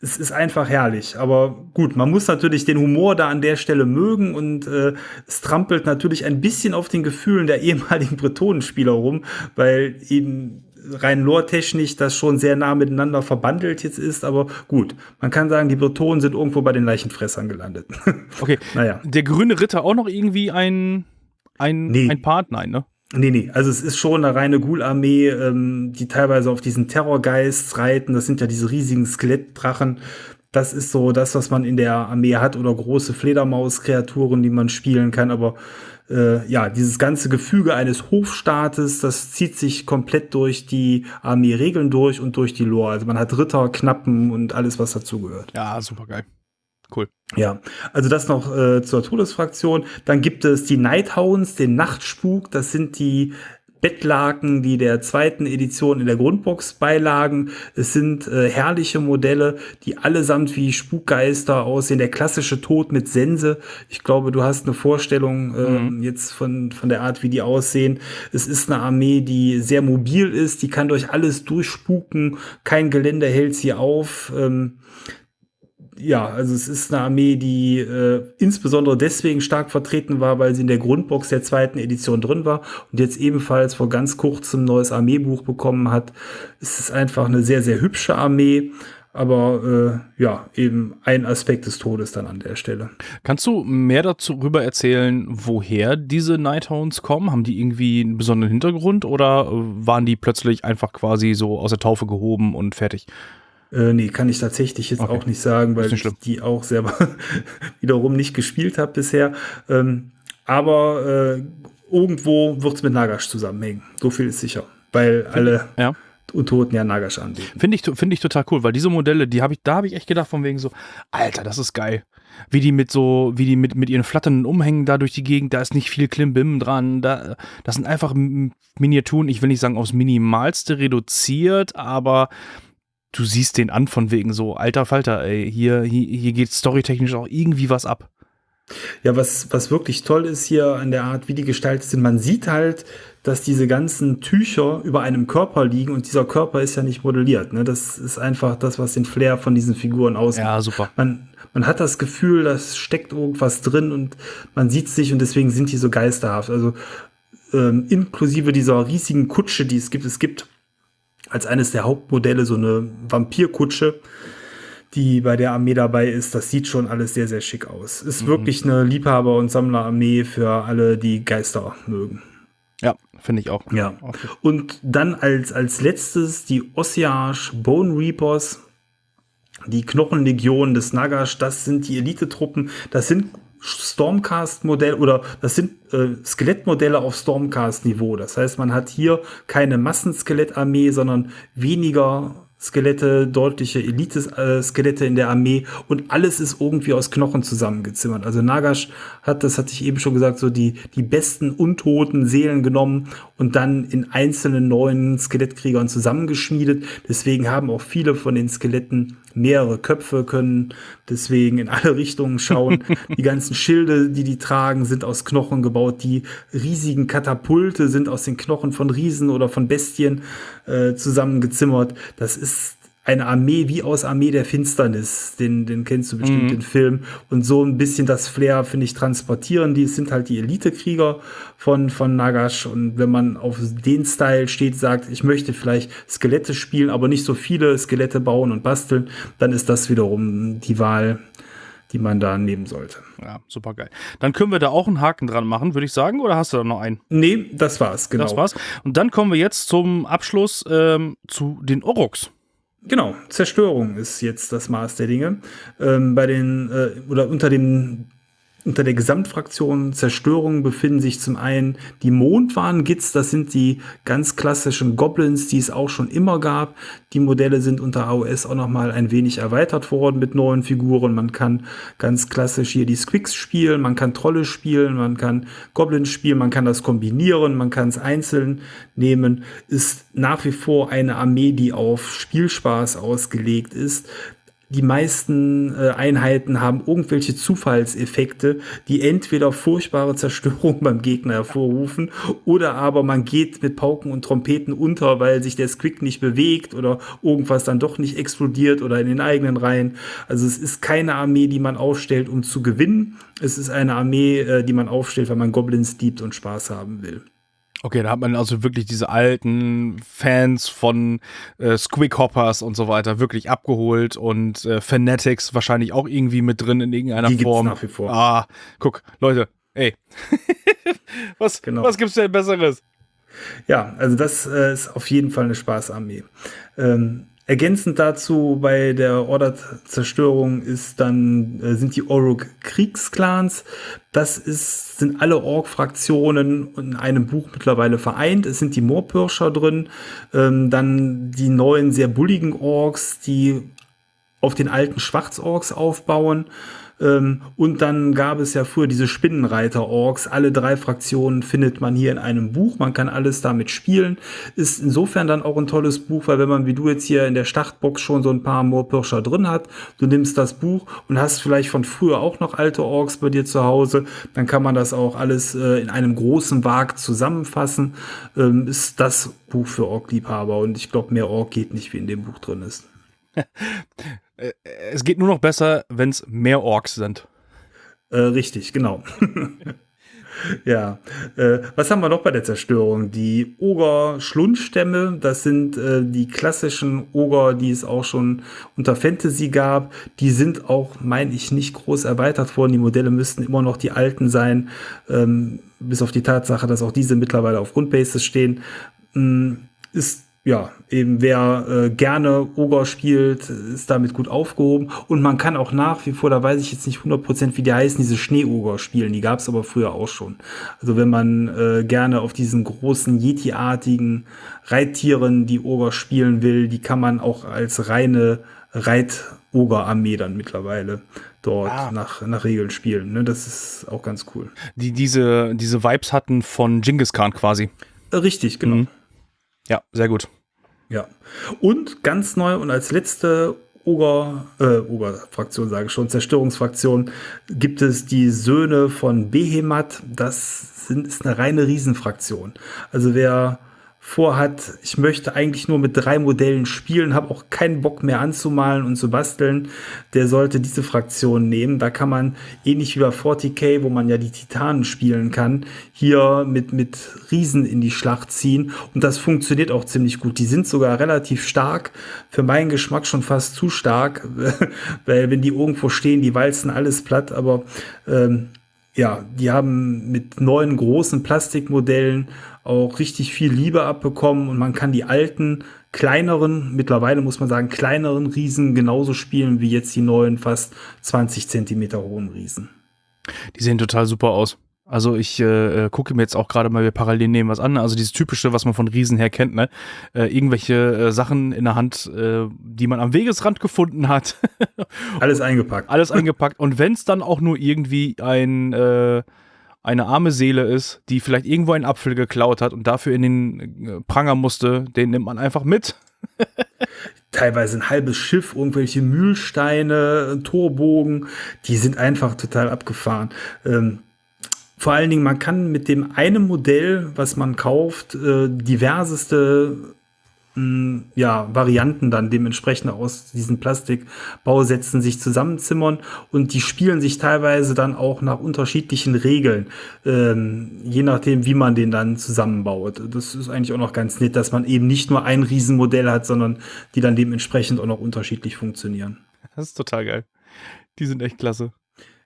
es ist einfach herrlich. Aber gut, man muss natürlich den Humor da an der Stelle mögen und äh, es trampelt natürlich ein bisschen auf den Gefühlen der ehemaligen Bretonenspieler rum, weil eben rein lore-technisch das schon sehr nah miteinander verbandelt jetzt ist, aber gut, man kann sagen, die Bretonen sind irgendwo bei den Leichenfressern gelandet. Okay, naja. Der grüne Ritter auch noch irgendwie ein, ein, nee. ein Part? Nein, ne? Nee, nee, also es ist schon eine reine Ghoul-Armee, ähm, die teilweise auf diesen Terrorgeist reiten. Das sind ja diese riesigen Skelettdrachen. Das ist so das, was man in der Armee hat oder große Fledermaus-Kreaturen, die man spielen kann. Aber äh, ja, dieses ganze Gefüge eines Hofstaates, das zieht sich komplett durch die Armee-Regeln durch und durch die Lore. Also man hat Ritter, Knappen und alles, was dazugehört. Ja, super geil. Cool. Ja, also das noch äh, zur Todesfraktion. Dann gibt es die Nighthounds, den Nachtspuk. Das sind die Bettlaken, die der zweiten Edition in der Grundbox beilagen. Es sind äh, herrliche Modelle, die allesamt wie Spukgeister aussehen. Der klassische Tod mit Sense. Ich glaube, du hast eine Vorstellung äh, mhm. jetzt von, von der Art, wie die aussehen. Es ist eine Armee, die sehr mobil ist. Die kann durch alles durchspuken. Kein Gelände hält sie auf. Ähm, ja, also es ist eine Armee, die äh, insbesondere deswegen stark vertreten war, weil sie in der Grundbox der zweiten Edition drin war und jetzt ebenfalls vor ganz kurzem ein neues Armeebuch bekommen hat. Es ist einfach eine sehr, sehr hübsche Armee, aber äh, ja, eben ein Aspekt des Todes dann an der Stelle. Kannst du mehr darüber erzählen, woher diese Nighthounds kommen? Haben die irgendwie einen besonderen Hintergrund oder waren die plötzlich einfach quasi so aus der Taufe gehoben und fertig? Äh, nee, kann ich tatsächlich jetzt okay. auch nicht sagen, weil nicht ich die auch selber wiederum nicht gespielt habe bisher. Ähm, aber äh, irgendwo wird es mit Nagash zusammenhängen. So viel ist sicher. Weil Find alle ja. Untoten ja Nagash anbieten. Finde ich, find ich total cool, weil diese Modelle, die habe ich, da habe ich echt gedacht, von wegen so, Alter, das ist geil. Wie die mit so, wie die mit, mit ihren flatternden Umhängen da durch die Gegend, da ist nicht viel Klimbim dran. Da, das sind einfach Miniaturen, ich will nicht sagen aufs Minimalste reduziert, aber du siehst den an von wegen so, alter Falter, ey, hier, hier, hier geht storytechnisch auch irgendwie was ab. Ja, was, was wirklich toll ist hier an der Art, wie die gestaltet sind, man sieht halt, dass diese ganzen Tücher über einem Körper liegen und dieser Körper ist ja nicht modelliert. Ne? Das ist einfach das, was den Flair von diesen Figuren ausmacht. Ja, super. Man, man hat das Gefühl, da steckt irgendwas drin und man sieht sich und deswegen sind die so geisterhaft. Also ähm, inklusive dieser riesigen Kutsche, die es gibt. Es gibt als eines der Hauptmodelle so eine Vampirkutsche, die bei der Armee dabei ist. Das sieht schon alles sehr, sehr schick aus. Ist mhm. wirklich eine Liebhaber- und Sammlerarmee für alle, die Geister mögen. Ja, finde ich auch. Ja. Okay. Und dann als, als letztes die Ossiage Bone Reapers. Die Knochenlegion des Nagash, das sind die Elitetruppen. Das sind Stormcast-Modell oder das sind äh, Skelettmodelle auf Stormcast-Niveau. Das heißt, man hat hier keine Massenskelettarmee, sondern weniger Skelette, deutliche Elite-Skelette in der Armee und alles ist irgendwie aus Knochen zusammengezimmert. Also Nagash hat, das hatte ich eben schon gesagt, so die, die besten untoten Seelen genommen und dann in einzelnen neuen Skelettkriegern zusammengeschmiedet. Deswegen haben auch viele von den Skeletten mehrere Köpfe, können deswegen in alle Richtungen schauen. die ganzen Schilde, die die tragen, sind aus Knochen gebaut. Die riesigen Katapulte sind aus den Knochen von Riesen oder von Bestien äh, zusammengezimmert. Das ist eine Armee wie aus Armee der Finsternis. Den, den kennst du bestimmt, mhm. den Film. Und so ein bisschen das Flair, finde ich, transportieren. Die sind halt die Elite-Krieger von, von Nagash. Und wenn man auf den Style steht, sagt, ich möchte vielleicht Skelette spielen, aber nicht so viele Skelette bauen und basteln, dann ist das wiederum die Wahl, die man da nehmen sollte. Ja, super geil. Dann können wir da auch einen Haken dran machen, würde ich sagen, oder hast du da noch einen? Nee, das war's, genau. Das war's. Und dann kommen wir jetzt zum Abschluss ähm, zu den Oroks. Genau, Zerstörung ist jetzt das Maß der Dinge. Ähm, bei den äh, oder unter dem unter der Gesamtfraktion Zerstörung befinden sich zum einen die Mondwarn-Gits, das sind die ganz klassischen Goblins, die es auch schon immer gab. Die Modelle sind unter AOS auch nochmal ein wenig erweitert worden mit neuen Figuren. Man kann ganz klassisch hier die Squicks spielen, man kann Trolle spielen, man kann Goblins spielen, man kann das kombinieren, man kann es einzeln nehmen. Ist nach wie vor eine Armee, die auf Spielspaß ausgelegt ist die meisten äh, Einheiten haben irgendwelche Zufallseffekte, die entweder furchtbare Zerstörung beim Gegner hervorrufen oder aber man geht mit Pauken und Trompeten unter, weil sich der Squick nicht bewegt oder irgendwas dann doch nicht explodiert oder in den eigenen Reihen. Also es ist keine Armee, die man aufstellt, um zu gewinnen. Es ist eine Armee, äh, die man aufstellt, weil man Goblins liebt und Spaß haben will. Okay, da hat man also wirklich diese alten Fans von äh, Squickhoppers und so weiter wirklich abgeholt und äh, Fanatics wahrscheinlich auch irgendwie mit drin in irgendeiner Die Form. Gibt's nach wie vor. Ah, guck, Leute, ey. was, genau. was gibt's denn Besseres? Ja, also das äh, ist auf jeden Fall eine Spaßarmee. Ähm, Ergänzend dazu bei der Order-Zerstörung ist dann, äh, sind die Oruk-Kriegsclans. Das ist, sind alle Ork-Fraktionen in einem Buch mittlerweile vereint. Es sind die Moorpirscher drin, ähm, dann die neuen, sehr bulligen Orks, die auf den alten Schwarzorks aufbauen. Ähm, und dann gab es ja früher diese Spinnenreiter-Orks. Alle drei Fraktionen findet man hier in einem Buch. Man kann alles damit spielen. Ist insofern dann auch ein tolles Buch, weil wenn man wie du jetzt hier in der Startbox schon so ein paar Moorpirscher drin hat, du nimmst das Buch und hast vielleicht von früher auch noch alte Orks bei dir zu Hause, dann kann man das auch alles äh, in einem großen Wag zusammenfassen. Ähm, ist das Buch für Ork-Liebhaber und ich glaube, mehr Ork geht nicht, wie in dem Buch drin ist. Äh, es geht nur noch besser, wenn es mehr Orks sind. Äh, richtig, genau. ja. Äh, was haben wir noch bei der Zerstörung? Die Oger-Schlundstämme, das sind äh, die klassischen Oger, die es auch schon unter Fantasy gab. Die sind auch, meine ich, nicht groß erweitert worden. Die Modelle müssten immer noch die alten sein, ähm, bis auf die Tatsache, dass auch diese mittlerweile auf Grundbases stehen. Ähm, ist ja, eben wer äh, gerne Ogre spielt, ist damit gut aufgehoben. Und man kann auch nach wie vor, da weiß ich jetzt nicht 100% wie die heißen, diese Schneeoger spielen. Die gab es aber früher auch schon. Also wenn man äh, gerne auf diesen großen Yeti-artigen Reittieren die Ogre spielen will, die kann man auch als reine Reit-Oger-Armee dann mittlerweile dort ah. nach, nach Regeln spielen. Ne? Das ist auch ganz cool. Die diese, diese Vibes hatten von Genghis Khan quasi. Richtig, genau. Mhm. Ja, sehr gut. Ja. Und ganz neu und als letzte Oger, äh, Oger-Fraktion sage ich schon, Zerstörungsfraktion, gibt es die Söhne von Behemat. Das sind, ist eine reine Riesenfraktion. Also wer vorhat, ich möchte eigentlich nur mit drei Modellen spielen, habe auch keinen Bock mehr anzumalen und zu basteln, der sollte diese Fraktion nehmen. Da kann man ähnlich wie bei 40k, wo man ja die Titanen spielen kann, hier mit, mit Riesen in die Schlacht ziehen. Und das funktioniert auch ziemlich gut. Die sind sogar relativ stark. Für meinen Geschmack schon fast zu stark, weil wenn die irgendwo stehen, die walzen alles platt. Aber ähm, ja, die haben mit neuen großen Plastikmodellen auch richtig viel Liebe abbekommen und man kann die alten, kleineren, mittlerweile muss man sagen, kleineren Riesen genauso spielen wie jetzt die neuen, fast 20 Zentimeter hohen Riesen. Die sehen total super aus. Also ich äh, äh gucke mir jetzt auch gerade mal, wir parallel nehmen was an. Also dieses typische, was man von Riesen her kennt, ne? Äh, irgendwelche äh, Sachen in der Hand, äh, die man am Wegesrand gefunden hat. Alles eingepackt. Alles eingepackt. Und wenn es dann auch nur irgendwie ein äh, eine arme Seele ist, die vielleicht irgendwo einen Apfel geklaut hat und dafür in den äh, Pranger musste, den nimmt man einfach mit. Teilweise ein halbes Schiff, irgendwelche Mühlsteine, Torbogen, die sind einfach total abgefahren. Ähm, vor allen Dingen, man kann mit dem einen Modell, was man kauft, äh, diverseste ja, Varianten dann dementsprechend aus diesen Plastikbausätzen sich zusammenzimmern und die spielen sich teilweise dann auch nach unterschiedlichen Regeln, ähm, je nachdem, wie man den dann zusammenbaut. Das ist eigentlich auch noch ganz nett, dass man eben nicht nur ein Riesenmodell hat, sondern die dann dementsprechend auch noch unterschiedlich funktionieren. Das ist total geil. Die sind echt klasse.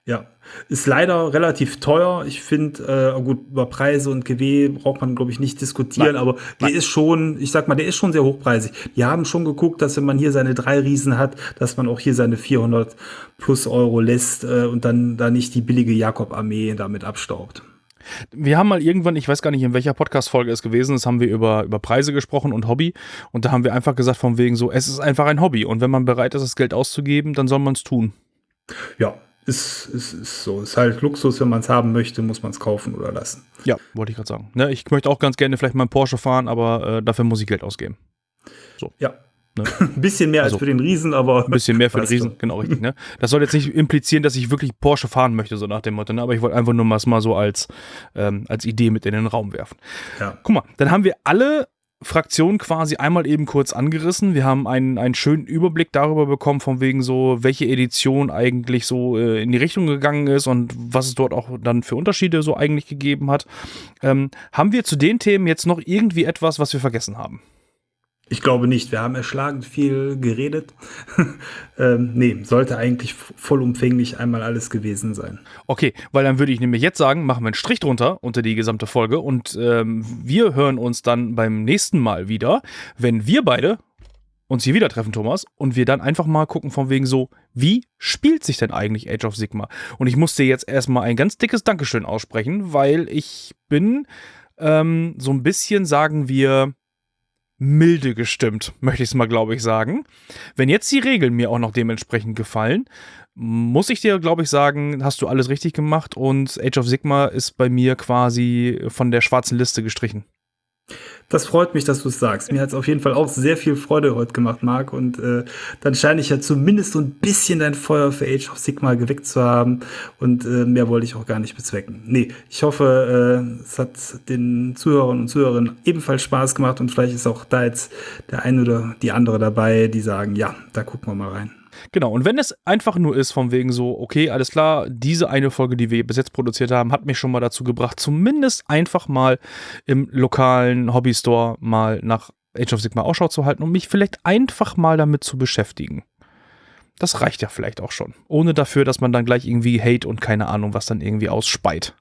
Ja, ist leider relativ teuer. Ich finde, äh, gut, über Preise und GW braucht man, glaube ich, nicht diskutieren, Nein. aber der Nein. ist schon, ich sag mal, der ist schon sehr hochpreisig. Die haben schon geguckt, dass wenn man hier seine drei Riesen hat, dass man auch hier seine 400 plus Euro lässt äh, und dann da nicht die billige Jakob-Armee damit abstaubt. Wir haben mal irgendwann, ich weiß gar nicht, in welcher Podcast-Folge es gewesen ist, haben wir über, über Preise gesprochen und Hobby. Und da haben wir einfach gesagt, von wegen so, es ist einfach ein Hobby. Und wenn man bereit ist, das Geld auszugeben, dann soll man es tun. Ja, ist, ist, ist so. Ist halt Luxus, wenn man es haben möchte, muss man es kaufen oder lassen. Ja, wollte ich gerade sagen. Ne, ich möchte auch ganz gerne vielleicht mal einen Porsche fahren, aber äh, dafür muss ich Geld ausgeben. So. Ja. Ne? ein bisschen mehr also, als für den Riesen, aber. Ein bisschen mehr für den Riesen, genau richtig. Ne? Das soll jetzt nicht implizieren, dass ich wirklich Porsche fahren möchte, so nach dem Motto. Ne? Aber ich wollte einfach nur mal, mal so als, ähm, als Idee mit in den Raum werfen. Ja. Guck mal, dann haben wir alle Fraktion quasi einmal eben kurz angerissen. Wir haben einen, einen schönen Überblick darüber bekommen, von wegen so, welche Edition eigentlich so äh, in die Richtung gegangen ist und was es dort auch dann für Unterschiede so eigentlich gegeben hat. Ähm, haben wir zu den Themen jetzt noch irgendwie etwas, was wir vergessen haben? Ich glaube nicht. Wir haben erschlagen viel geredet. ähm, nee, sollte eigentlich vollumfänglich einmal alles gewesen sein. Okay, weil dann würde ich nämlich jetzt sagen, machen wir einen Strich drunter unter die gesamte Folge und ähm, wir hören uns dann beim nächsten Mal wieder, wenn wir beide uns hier wieder treffen, Thomas, und wir dann einfach mal gucken von wegen so, wie spielt sich denn eigentlich Age of Sigma? Und ich musste jetzt erstmal ein ganz dickes Dankeschön aussprechen, weil ich bin ähm, so ein bisschen, sagen wir, milde gestimmt, möchte ich es mal, glaube ich, sagen. Wenn jetzt die Regeln mir auch noch dementsprechend gefallen, muss ich dir, glaube ich, sagen, hast du alles richtig gemacht und Age of Sigma ist bei mir quasi von der schwarzen Liste gestrichen. Das freut mich, dass du es sagst. Mir hat es auf jeden Fall auch sehr viel Freude heute gemacht, Marc. Und äh, dann scheine ich ja zumindest so ein bisschen dein Feuer für Age of Sigma geweckt zu haben. Und äh, mehr wollte ich auch gar nicht bezwecken. Nee, ich hoffe, äh, es hat den Zuhörern und Zuhörerinnen ebenfalls Spaß gemacht. Und vielleicht ist auch da jetzt der eine oder die andere dabei, die sagen, ja, da gucken wir mal rein. Genau, und wenn es einfach nur ist, von wegen so, okay, alles klar, diese eine Folge, die wir bis jetzt produziert haben, hat mich schon mal dazu gebracht, zumindest einfach mal im lokalen Hobbystore mal nach Age of Sigma Ausschau zu halten und mich vielleicht einfach mal damit zu beschäftigen. Das reicht ja vielleicht auch schon. Ohne dafür, dass man dann gleich irgendwie Hate und keine Ahnung, was dann irgendwie ausspeit.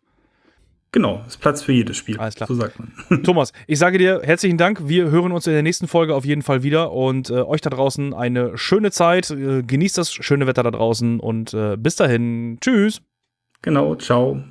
Genau, ist Platz für jedes Spiel. Alles klar. So sagt man. Thomas, ich sage dir herzlichen Dank. Wir hören uns in der nächsten Folge auf jeden Fall wieder und äh, euch da draußen eine schöne Zeit. Äh, genießt das schöne Wetter da draußen und äh, bis dahin. Tschüss. Genau, ciao.